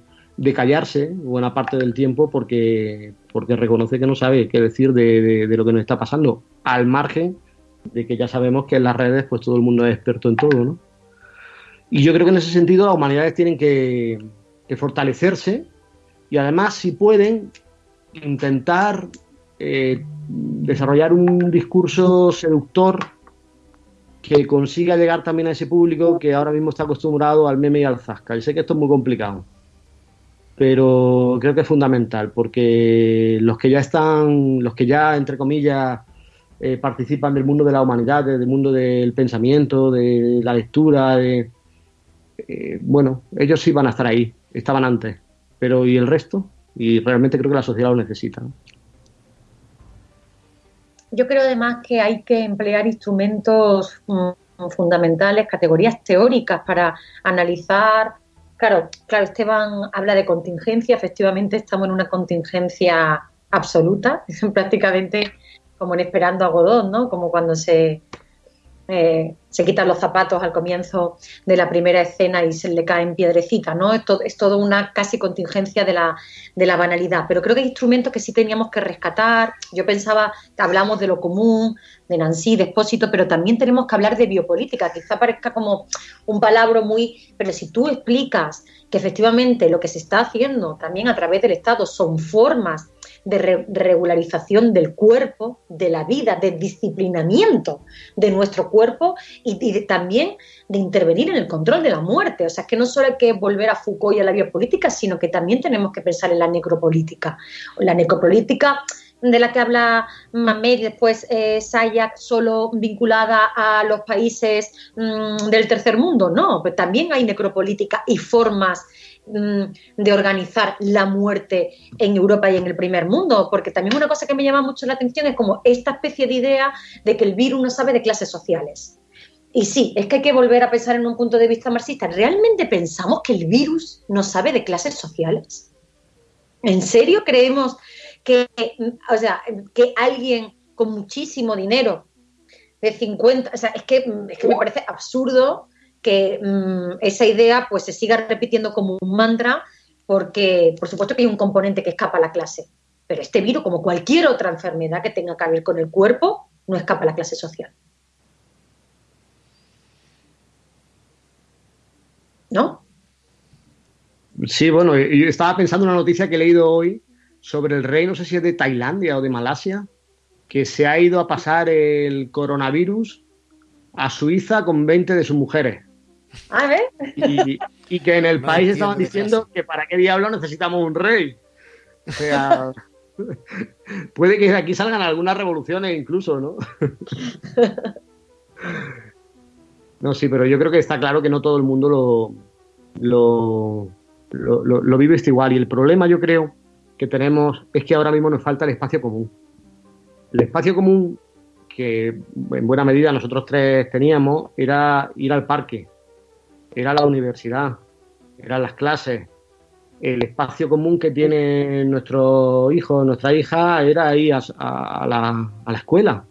callarse buena parte del tiempo porque, porque reconoce que no sabe qué decir de, lo que nos está pasando, al margen de que ya sabemos que en las redes pues todo el mundo es experto en todo, ¿no? Y yo creo que en ese sentido las humanidades tienen que fortalecerse y además si pueden intentar eh, desarrollar un discurso seductor que consiga llegar también a ese público que ahora mismo está acostumbrado al meme y al zasca. Y sé que esto es muy complicado, pero creo que es fundamental porque los que ya están, los que ya, entre comillas, eh, participan del mundo de la humanidad, del mundo del pensamiento, de la lectura, eh, bueno, ellos sí van a estar ahí, estaban antes, pero ¿y el resto? Y realmente creo que la sociedad lo necesita. Yo creo además que hay que emplear instrumentos mm, fundamentales, categorías teóricas para analizar. Claro, claro, Esteban habla de contingencia, efectivamente estamos en una contingencia absoluta, prácticamente como en esperando a Godot, ¿no? Como cuando se eh, se quitan los zapatos al comienzo de la primera escena y se le caen piedrecitas, ¿no? Es, todo, es todo una casi contingencia de la, de la banalidad. Pero creo que hay instrumentos que sí teníamos que rescatar. Yo pensaba, hablamos de lo común, de Nancy, de Expósito, pero también tenemos que hablar de biopolítica. Quizá parezca como un palabra muy... Pero si tú explicas que efectivamente lo que se está haciendo también a través del Estado son formas de regularización del cuerpo, de la vida, de disciplinamiento de nuestro cuerpo y, también de intervenir en el control de la muerte. O sea, es que no solo hay que volver a Foucault y a la biopolítica, sino que también tenemos que pensar en la necropolítica. La necropolítica de la que habla Mamed y después eh, Sayak, solo vinculada a los países mm, del tercer mundo, no, pero también hay necropolítica y formas de organizar la muerte en Europa y en el primer mundo, porque también una cosa que me llama mucho la atención es como esta especie de idea de que el virus no sabe de clases sociales. Y sí, es que hay que volver a pensar en un punto de vista marxista. ¿Realmente pensamos que el virus no sabe de clases sociales? ¿En serio creemos que, o sea, que alguien con muchísimo dinero, de 50, o sea, es que, es que me parece absurdo que mm, esa idea pues se siga repitiendo como un mantra porque por supuesto que hay un componente que escapa a la clase, pero este virus, como cualquier otra enfermedad que tenga que ver con el cuerpo, no escapa a la clase social. ¿no? Sí, bueno, yo estaba pensando en una noticia que he leído hoy sobre el rey, no sé si es de Tailandia o de Malasia, que se ha ido a pasar el coronavirus a Suiza con 20 de sus mujeres. A ver. Y, que en el país estaban diciendo que para qué diablo necesitamos un rey. O sea, puede que de aquí salgan algunas revoluciones incluso, ¿no? No, sí, pero yo creo que está claro que no todo el mundo lo, lo, lo, lo vive este igual. Y el problema, yo creo, que tenemos es que ahora mismo nos falta el espacio común. El espacio común que en buena medida nosotros tres teníamos era ir al parque, era la universidad, eran las clases. El espacio común que tiene nuestro hijo, nuestra hija, era ir a, la, a la escuela.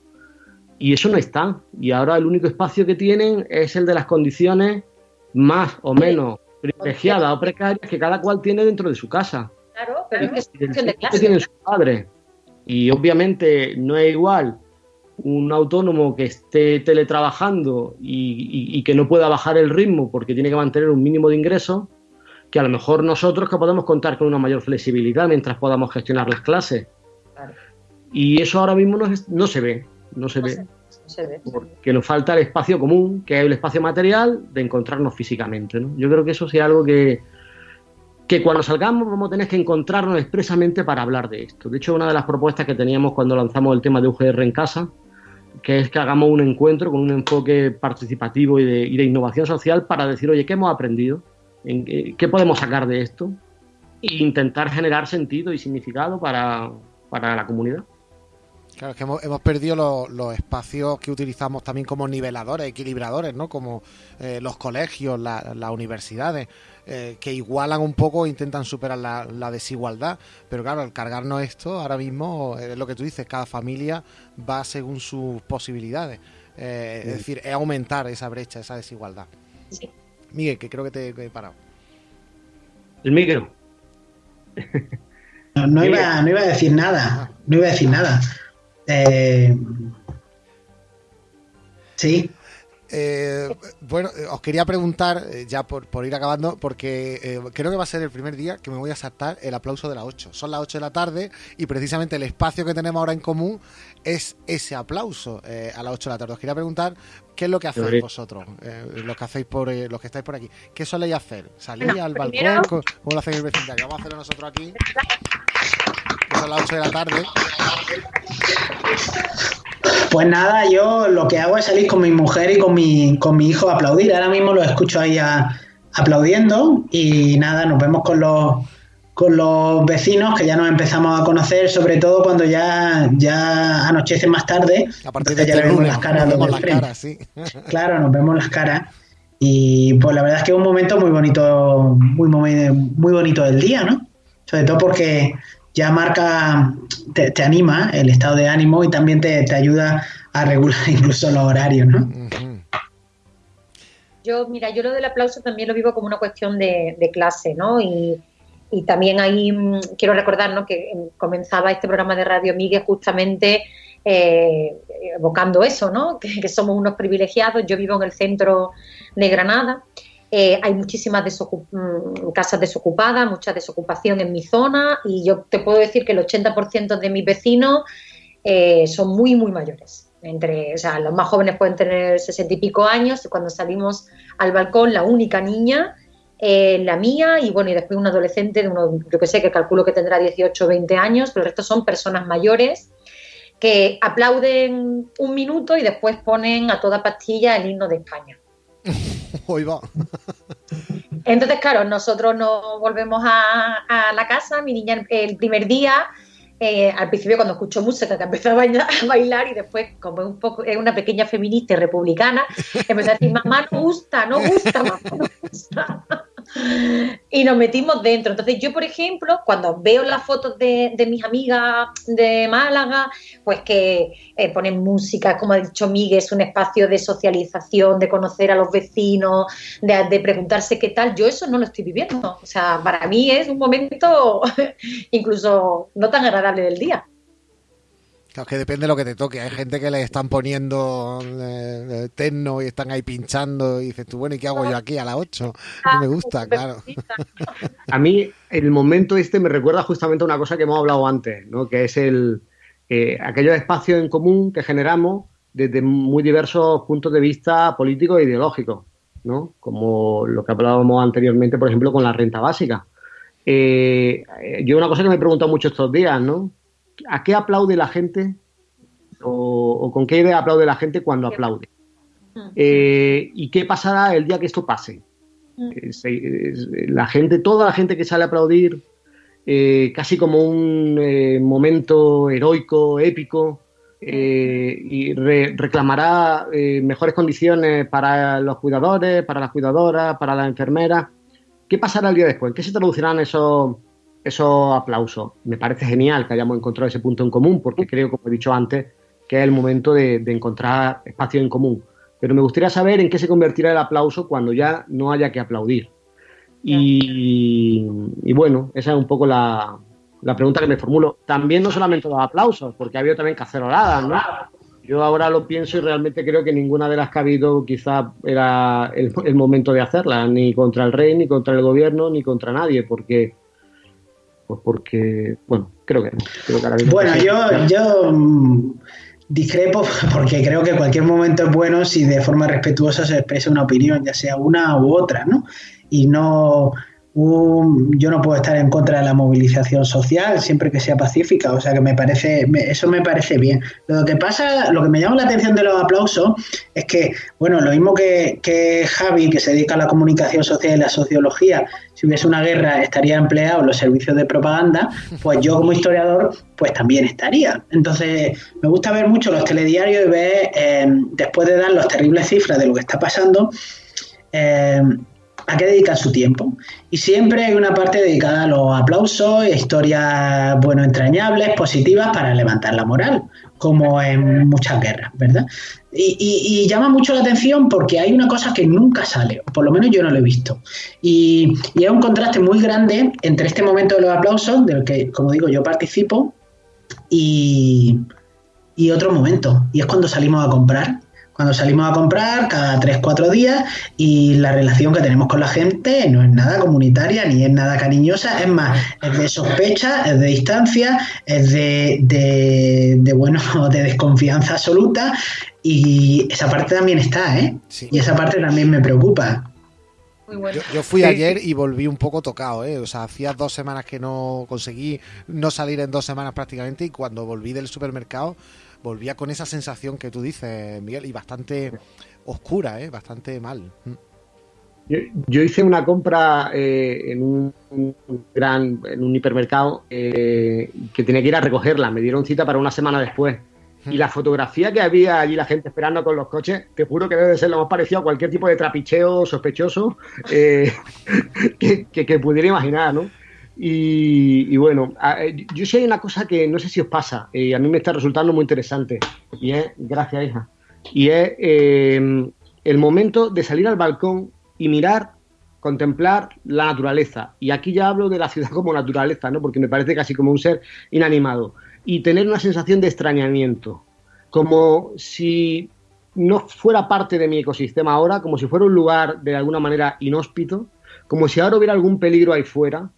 Y eso no está. Y ahora el único espacio que tienen es el de las condiciones más o menos privilegiadas o precarias que cada cual tiene dentro de su casa. Claro, pero es que es de clase. tienen su padre. Y obviamente no es igual un autónomo que esté teletrabajando y, que no pueda bajar el ritmo porque tiene que mantener un mínimo de ingresos, que a lo mejor nosotros que podemos contar con una mayor flexibilidad mientras podamos gestionar las clases. Y eso ahora mismo no, se ve, no se ve. Porque nos falta el espacio común, que es el espacio material de encontrarnos físicamente. Yo creo que eso sea algo que, que cuando salgamos vamos a tener que encontrarnos expresamente para hablar de esto. De hecho, una de las propuestas que teníamos cuando lanzamos el tema de UGR en casa, que es que hagamos un encuentro con un enfoque participativo y de, innovación social para decir, oye, ¿qué hemos aprendido? ¿Qué podemos sacar de esto? E intentar generar sentido y significado para la comunidad. Claro, es que hemos, perdido los, espacios que utilizamos también como niveladores, equilibradores, ¿no? Como eh, los colegios, las universidades, eh, que igualan un poco e intentan superar la, desigualdad. Pero claro, al cargarnos esto, ahora mismo es lo que tú dices, cada familia va según sus posibilidades. Eh, es decir, es aumentar esa brecha, esa desigualdad. Sí. Miguel, que creo que te he parado. El micro. No, iba, no iba a decir nada, no iba a decir nada. Eh, sí. Eh, bueno, eh, os quería preguntar, ya por, ir acabando, porque creo que va a ser el primer día que me voy a saltar el aplauso de las 8. Son las 8 de la tarde y precisamente el espacio que tenemos ahora en común es ese aplauso a las 8 de la tarde. Os quería preguntar qué es lo que hacéis vosotros, los que hacéis por los que estáis por aquí. ¿Qué soléis hacer? ¿Salir al balcón? ¿Cómo, lo hacéis el vecindario? Vamos a hacerlo nosotros aquí son las 8 de la tarde. Pues nada, yo lo que hago es salir con mi mujer y con mi, con mi hijo a aplaudir. Ahora mismo lo escucho ahí aplaudiendo y nada, nos vemos con los, con los vecinos que ya nos empezamos a conocer, sobre todo cuando ya, ya anochece más tarde. A partir de ya este vemos las caras. Nos vemos las caras, sí. Claro, nos vemos las caras. Y pues la verdad es que es un momento muy bonito, muy, muy, muy bonito del día, ¿no? Sobre todo porque ya marca, te, anima el estado de ánimo y también te, ayuda a regular incluso los horarios, ¿no? Yo, mira, yo lo del aplauso también lo vivo como una cuestión de, clase, ¿no? Y, también ahí mm, quiero recordar ¿no? que comenzaba este programa de Radio Miguel justamente eh, evocando eso, ¿no? que, somos unos privilegiados. Yo vivo en el centro de Granada eh, hay muchísimas mm, casas desocupadas, mucha desocupación en mi zona y yo te puedo decir que el 80% de mis vecinos eh, son muy, muy mayores. Entre, o sea, los más jóvenes pueden tener sesenta y pico años y cuando salimos al balcón la única niña eh, la mía y bueno, y después un adolescente de uno, yo que sé, que calculo que tendrá 18 o 20 años, pero el resto son personas mayores que aplauden un minuto y después ponen a toda pastilla el himno de España. Hoy va. Entonces, claro, nosotros nos volvemos a, la casa, mi niña el, primer día, eh, al principio cuando escuchó música que empezó a bailar, y después, como es un poco, es una pequeña feminista y republicana, empezó a decir, mamá no gusta, no gusta, mamá no gusta y nos metimos dentro. Entonces yo, por ejemplo, cuando veo las fotos de, mis amigas de Málaga, pues que eh, ponen música, como ha dicho Miguel, es un espacio de socialización, de conocer a los vecinos, de, preguntarse qué tal, yo eso no lo estoy viviendo. O sea, para mí es un momento incluso no tan agradable del día. Claro, que depende de lo que te toque. Hay gente que le están poniendo eh, eh, techno y están ahí pinchando y dices tú, bueno, ¿y qué hago yo aquí a las 8? No me gusta, claro. A mí el momento este me recuerda justamente a una cosa que hemos hablado antes, ¿no? que es el eh, aquellos espacios en común que generamos desde muy diversos puntos de vista políticos e ideológicos, ¿no? como lo que hablábamos anteriormente, por ejemplo, con la renta básica. Eh, yo una cosa que me he preguntado mucho estos días, ¿no? ¿A qué aplaude la gente o, con qué idea aplaude la gente cuando aplaude? Eh, ¿Y qué pasará el día que esto pase? la gente, toda la gente que sale a aplaudir, eh, casi como un eh, momento heroico, épico, y reclamará mejores condiciones para los cuidadores, para las cuidadoras, para las enfermeras. ¿Qué pasará el día después? ¿Qué se traducirán esos, esos aplausos? Me parece genial que hayamos encontrado ese punto en común, porque creo, como he dicho antes, que es el momento de, encontrar espacio en común pero me gustaría saber en qué se convertirá el aplauso cuando ya no haya que aplaudir. Y, bueno, esa es un poco la, pregunta que me formulo. También no solamente los aplausos, porque ha habido también caceroladas, ¿no? Yo ahora lo pienso y realmente creo que ninguna de las que ha habido quizá era el, momento de hacerlas, ni contra el rey, ni contra el gobierno, ni contra nadie, porque pues porque, bueno, creo que no. bueno, yo, yo Discrepo porque creo que cualquier momento es bueno si de forma respetuosa se expresa una opinión, ya sea una u otra, ¿no? Y no yo no puedo estar en contra de la movilización social siempre que sea pacífica, o sea que me parece, eso me parece bien. Lo que pasa, lo que me llama la atención de los aplausos es que, bueno, lo mismo que, que Javi, que se dedica a la comunicación social y la sociología, si hubiese una guerra estaría empleado en los servicios de propaganda, pues yo como historiador, pues también estaría. Entonces, me gusta ver mucho los telediarios y ver, eh, después de dar las terribles cifras de lo que está pasando, eh, a qué dedican su tiempo. Y siempre hay una parte dedicada a los aplausos, historias, bueno, entrañables, positivas para levantar la moral, como en muchas guerras, ¿verdad? Y, llama mucho la atención porque hay una cosa que nunca sale, por lo menos yo no lo he visto. Y, y hay un contraste muy grande entre este momento de los aplausos, del que, como digo, yo participo, y, y otro momento, y es cuando salimos a comprar cuando salimos a comprar cada 3-4 días y la relación que tenemos con la gente no es nada comunitaria ni es nada cariñosa, es más, es de sospecha, es de distancia, es de, de, bueno, de desconfianza absoluta y esa parte también está, ¿eh? Y esa parte también me preocupa. Yo, fui ayer y volví un poco tocado, ¿eh? O sea, hacía dos semanas que no conseguí no salir en dos semanas prácticamente y cuando volví del supermercado volvía con esa sensación que tú dices, Miguel, y bastante oscura, ¿eh? bastante mal. Mm. Yo, hice una compra eh, en un, gran, en un hipermercado eh, que tenía que ir a recogerla. Me dieron cita para una semana después. Y la fotografía que había allí, la gente esperando con los coches, te juro que debe ser lo más parecido a cualquier tipo de trapicheo sospechoso eh, que, pudiera imaginar, ¿no? Y, bueno, eh, yo sí hay una cosa que no sé si os pasa, y a mí me está resultando muy interesante, y es, gracias hija, y es em, el momento de salir al balcón y mirar, contemplar la naturaleza. Y aquí ya hablo de la ciudad como naturaleza, ¿no? Porque me parece casi como un ser inanimado. Y tener una sensación de extrañamiento, como si no fuera parte de mi ecosistema ahora, como si fuera un lugar de alguna manera inhóspito, como si ahora hubiera algún peligro ahí fuera,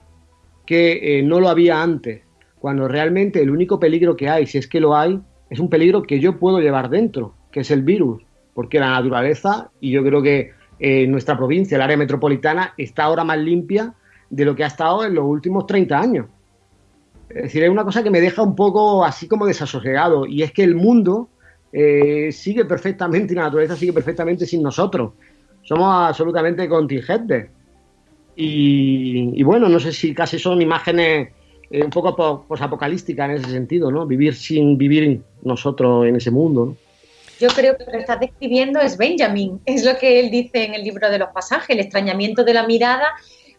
que eh, no lo había antes, cuando realmente el único peligro que hay, si es que lo hay, es un peligro que yo puedo llevar dentro, que es el virus, porque la naturaleza, y yo creo que eh, nuestra provincia, el área metropolitana, está ahora más limpia de lo que ha estado en los últimos 30 años. Es decir, es una cosa que me deja un poco así como desasosegado, y es que el mundo eh, sigue perfectamente y la naturaleza sigue perfectamente sin nosotros. Somos absolutamente contingentes. Y, bueno, no sé si casi son imágenes eh, un poco posapocalísticas en ese sentido, ¿no? Vivir sin vivir nosotros en ese mundo, ¿no? Yo creo que lo que estás describiendo es Benjamin, es lo que él dice en el libro de los pasajes, el extrañamiento de la mirada,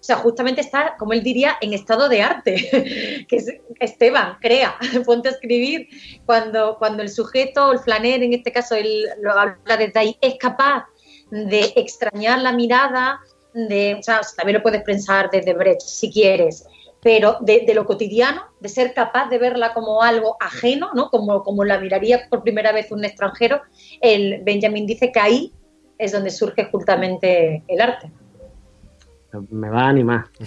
o sea, justamente está, como él diría, en estado de arte, que es Esteban, crea, ponte a escribir, cuando, cuando el sujeto, el flaner, en este caso él lo habla desde ahí, es capaz de extrañar la mirada, de, o sea, también lo puedes pensar desde Brecht si quieres, pero de, de, lo cotidiano, de ser capaz de verla como algo ajeno, ¿no? como, como la miraría por primera vez un extranjero, el Benjamin dice que ahí es donde surge justamente el arte me va a animar.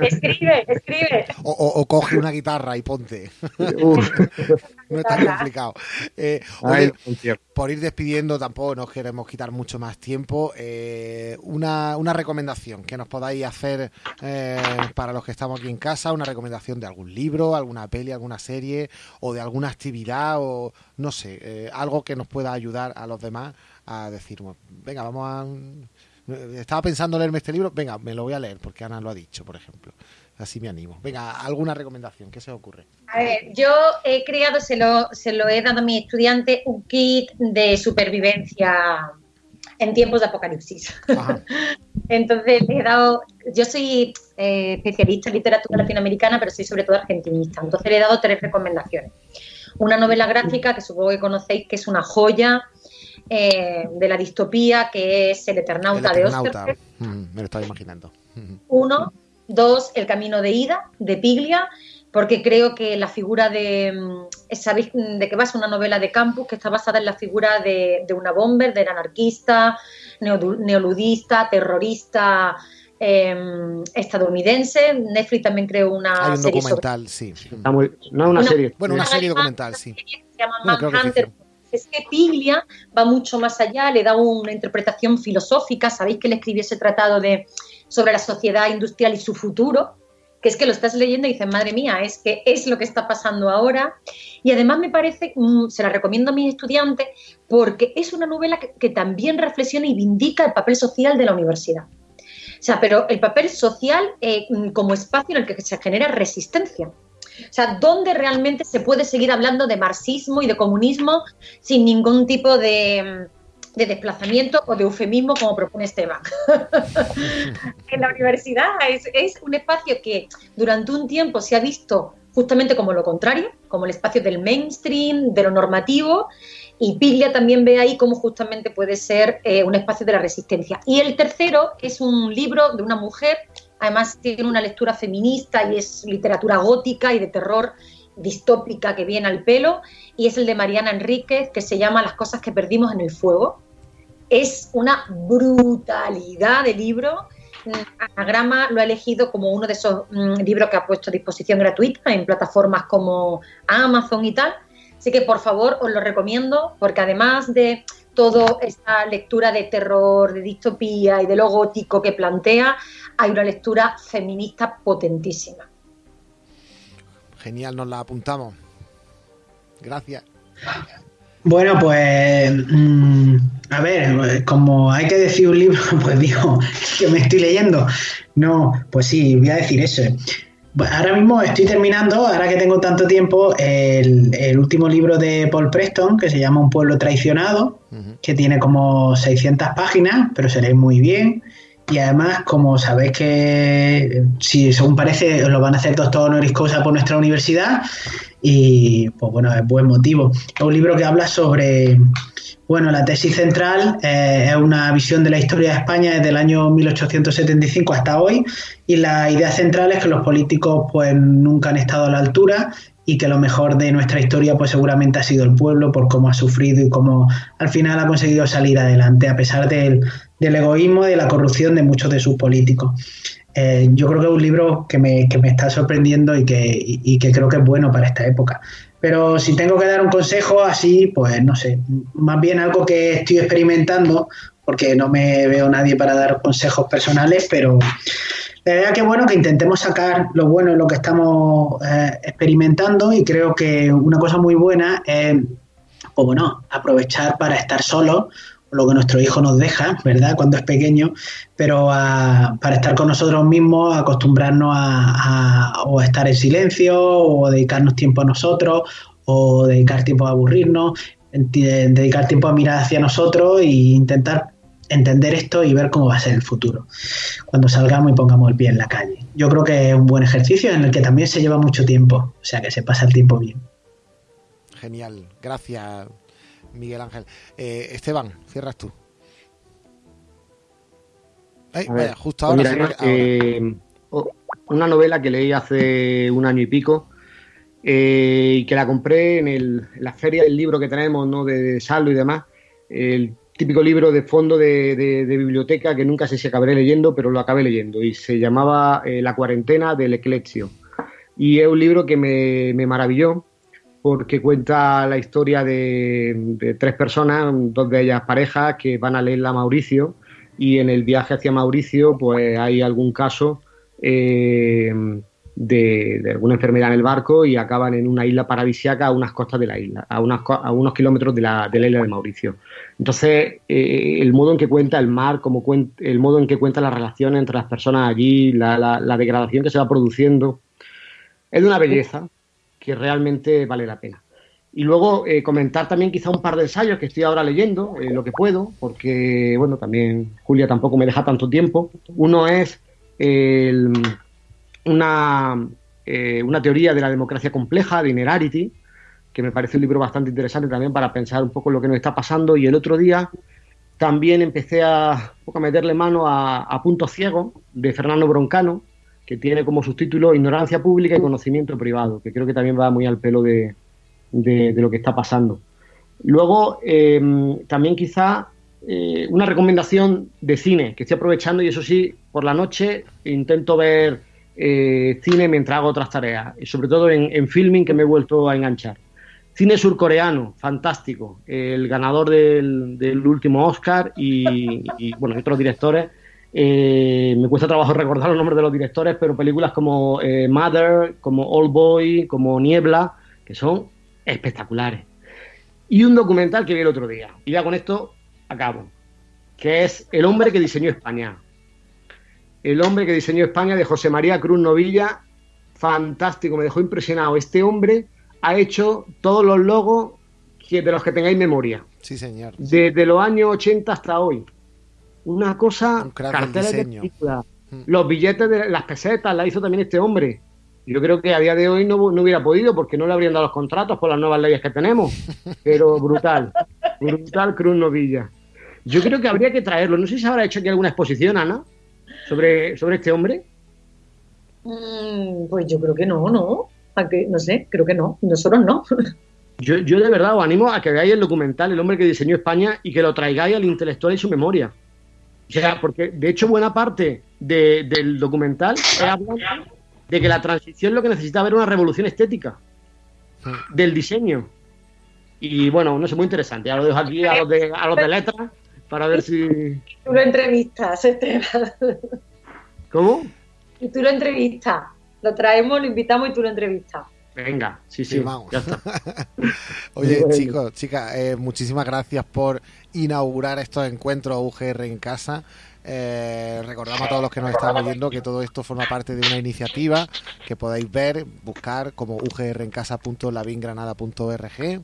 escribe, escribe. O, coge una guitarra y ponte. no está complicado. Eh, por ir despidiendo, tampoco nos queremos quitar mucho más tiempo. Eh, una, recomendación que nos podáis hacer eh, para los que estamos aquí en casa, una recomendación de algún libro, alguna peli, alguna serie o de alguna actividad o no sé, algo que nos pueda ayudar a los demás a decir, venga, vamos a estaba pensando leerme este libro, venga, me lo voy a leer porque Ana lo ha dicho, por ejemplo. Así me animo. Venga, ¿alguna recomendación? ¿Qué se ocurre? A ver, yo he creado, se lo, se lo he dado a mi estudiante, un kit de supervivencia en tiempos de apocalipsis. Entonces le he dado, yo soy eh, especialista en literatura latinoamericana, pero soy sobre todo argentinista. Entonces le he dado tres recomendaciones. Una novela gráfica que supongo que conocéis, que es una joya, eh, de la distopía que es El Eternauta, de Oscar. Mm, me lo estaba imaginando. Uno, dos, El Camino de Ida, de Piglia, porque creo que la figura de. Mm, ¿Sabéis de qué va? Es una novela de campus que está basada en la figura de, una bomber, del anarquista, neoludista, terrorista. Em, estadounidense. Netflix también creó una Hay un serie documental, sí. no una, serie. Bueno, una serie documental, sí. Se llama Manhunter es que Piglia va mucho más allá, le da una interpretación filosófica. Sabéis que le escribió ese tratado de, sobre la sociedad industrial y su futuro, que es que lo estás leyendo y dices, madre mía, es que es lo que está pasando ahora. Y además me parece, mm, se la recomiendo a mis estudiantes, porque es una novela que, también reflexiona y vindica el papel social de la universidad. O sea, pero el papel social eh, mm, como espacio en el que se genera resistencia. O sea, ¿dónde realmente se puede seguir hablando de marxismo y de comunismo sin ningún tipo de, desplazamiento o de eufemismo como propone Esteban. en la universidad es, un espacio que durante un tiempo se ha visto justamente como lo contrario, como el espacio del mainstream, de lo normativo, y Piglia también ve ahí cómo justamente puede ser eh, un espacio de la resistencia. Y el tercero es un libro de una mujer Además tiene una lectura feminista y es literatura gótica y de terror distópica que viene al pelo, y es el de Mariana Enríquez, que se llama Las cosas que perdimos en el fuego. Es una brutalidad de libro. Anagrama lo ha elegido como uno de esos mm, libros que ha puesto a disposición gratuita en plataformas como Amazon y tal. Así que por favor os lo recomiendo, porque además de toda esta lectura de terror, de distopía y de lo gótico que plantea, hay una lectura feminista potentísima. Genial, nos la apuntamos. Gracias. Bueno, pues mm, a ver, como hay que decir un libro, pues digo que me estoy leyendo. No, pues sí, voy a decir eso. Ahora mismo estoy terminando, ahora que tengo tanto tiempo, el, último libro de Paul Preston, que se llama Un pueblo traicionado, que tiene como 600 páginas, pero se muy bien. Y además, como sabéis que, si según parece, lo van a hacer doctor honoris causa por nuestra universidad, y pues bueno, es buen motivo. Es un libro que habla sobre bueno, la tesis central eh, es una visión de la historia de España desde el año 1875 hasta hoy y la idea central es que los políticos pues nunca han estado a la altura y que lo mejor de nuestra historia pues seguramente ha sido el pueblo por cómo ha sufrido y cómo al final ha conseguido salir adelante a pesar del, egoísmo y de la corrupción de muchos de sus políticos. Eh, yo creo que es un libro que me, está sorprendiendo y que, y que creo que es bueno para esta época. Pero si tengo que dar un consejo así, pues no sé, más bien algo que estoy experimentando, porque no me veo nadie para dar consejos personales, pero la idea que bueno que intentemos sacar lo bueno en lo que estamos eh, experimentando y creo que una cosa muy buena es, pues bueno, aprovechar para estar solos lo que nuestro hijo nos deja, ¿verdad? Cuando es pequeño, pero para estar con nosotros mismos, acostumbrarnos a, o estar en silencio, o dedicarnos tiempo a nosotros, o dedicar tiempo a aburrirnos, dedicar tiempo a mirar hacia nosotros e intentar entender esto y ver cómo va a ser el futuro cuando salgamos y pongamos el pie en la calle. Yo creo que es un buen ejercicio en el que también se lleva mucho tiempo, o sea que se pasa el tiempo bien. Genial, gracias Miguel Ángel. Eh, Esteban, cierras tú. justo ahora, eh, una novela que leí hace un año y pico eh, y que la compré en, el, la feria del libro que tenemos, ¿no? De, saldo y demás. El típico libro de fondo de, biblioteca que nunca sé si acabaré leyendo, pero lo acabé leyendo y se llamaba eh, La cuarentena del eclexio. Y es un libro que me, maravilló porque cuenta la historia de, tres personas, dos de ellas parejas, que van a leerla a Mauricio y en el viaje hacia Mauricio pues hay algún caso eh, de, alguna enfermedad en el barco y acaban en una isla paradisiaca a unas costas de la isla, a, a unos kilómetros de la, de la, isla de Mauricio. Entonces, eh, el modo en que cuenta el mar, como el modo en que cuenta las relaciones entre las personas allí, la, la degradación que se va produciendo, es de una belleza que realmente vale la pena. Y luego eh, comentar también quizá un par de ensayos que estoy ahora leyendo, eh, lo que puedo, porque, bueno, también Julia tampoco me deja tanto tiempo. Uno es una, eh, una teoría de la democracia compleja, de Inerarity, que me parece un libro bastante interesante también para pensar un poco lo que nos está pasando. Y el otro día también empecé a, a meterle mano a, a Punto Ciego, de Fernando Broncano, que tiene como subtítulo Ignorancia pública y conocimiento privado, que creo que también va muy al pelo de, lo que está pasando. Luego, eh, también quizá eh, una recomendación de cine, que estoy aprovechando y eso sí, por la noche intento ver eh, cine mientras hago otras tareas, y sobre todo en, filming que me he vuelto a enganchar. Cine surcoreano, fantástico, el ganador del, último Oscar y, bueno, otros directores eh, me cuesta trabajo recordar los nombres de los directores, pero películas como eh, Mother, como Old Boy, como Niebla, que son espectaculares. Y un documental que vi el otro día, y ya con esto acabo, que es El hombre que diseñó España. El hombre que diseñó España de José María Cruz Novilla, fantástico, me dejó impresionado. Este hombre ha hecho todos los logos de los que tengáis memoria. Sí, señor. Desde los años 80 hasta hoy una cosa, carteles de película, mm. los billetes de las pesetas, la hizo también este hombre. Yo creo que a día de hoy no, hubiera podido porque no le habrían dado los contratos por las nuevas leyes que tenemos. Pero brutal, brutal Cruz Novilla. Yo creo que habría que traerlo. No sé si se habrá hecho aquí alguna exposición, Ana, sobre, sobre este hombre. Mm, pues yo creo que no, ¿no? No sé, creo que no. Nosotros no. Yo, yo de verdad os animo a que veáis el documental El hombre que diseñó España y que lo traigáis al intelectual y su memoria. O sea, porque de hecho buena parte del documental es hablar de que la transición lo que necesitaba era una revolución estética del diseño. Y bueno, no sé, muy interesante. Ya lo dejo aquí a los de, a los de letras para ver si... Tú lo entrevistas, ¿Cómo? Y tú lo entrevistas. Lo traemos, lo invitamos y tú lo entrevistas. Venga, sí, sí, vamos. Ya está. Oye, chicos, chicas, eh, muchísimas gracias por inaugurar estos encuentros UGR en casa. Eh, recordamos a todos los que nos están oyendo que todo esto forma parte de una iniciativa que podéis ver, buscar como ugrencasa.lavingranada.org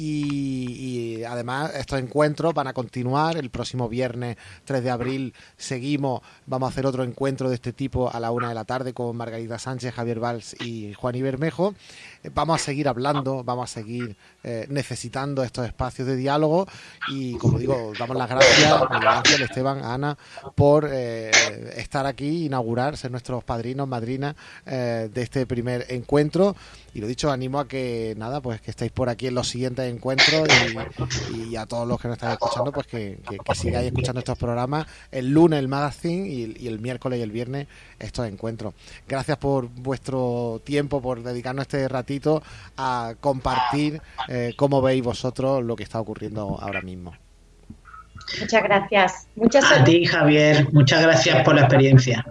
y, además estos encuentros van a continuar. El próximo viernes 3 de abril seguimos, vamos a hacer otro encuentro de este tipo a la una de la tarde con Margarita Sánchez, Javier Valls y Juan Ibermejo. Eh, vamos a seguir hablando, vamos a seguir eh, necesitando estos espacios de diálogo y como digo, damos las gracias, gracias Esteban, a Ana, por eh, estar aquí, inaugurar, ser nuestros padrinos, madrinas de este primer encuentro y lo dicho, animo a que nada, pues que estéis por aquí en los siguientes encuentros y, a todos los que nos están escuchando, pues que, sigáis escuchando estos programas el lunes el magazine y, el miércoles y el viernes estos encuentros. Gracias por vuestro tiempo, por dedicarnos este ratito a compartir eh, cómo veis vosotros lo que está ocurriendo ahora mismo. Muchas gracias. Muchas a ti, Javier. Muchas gracias por la experiencia.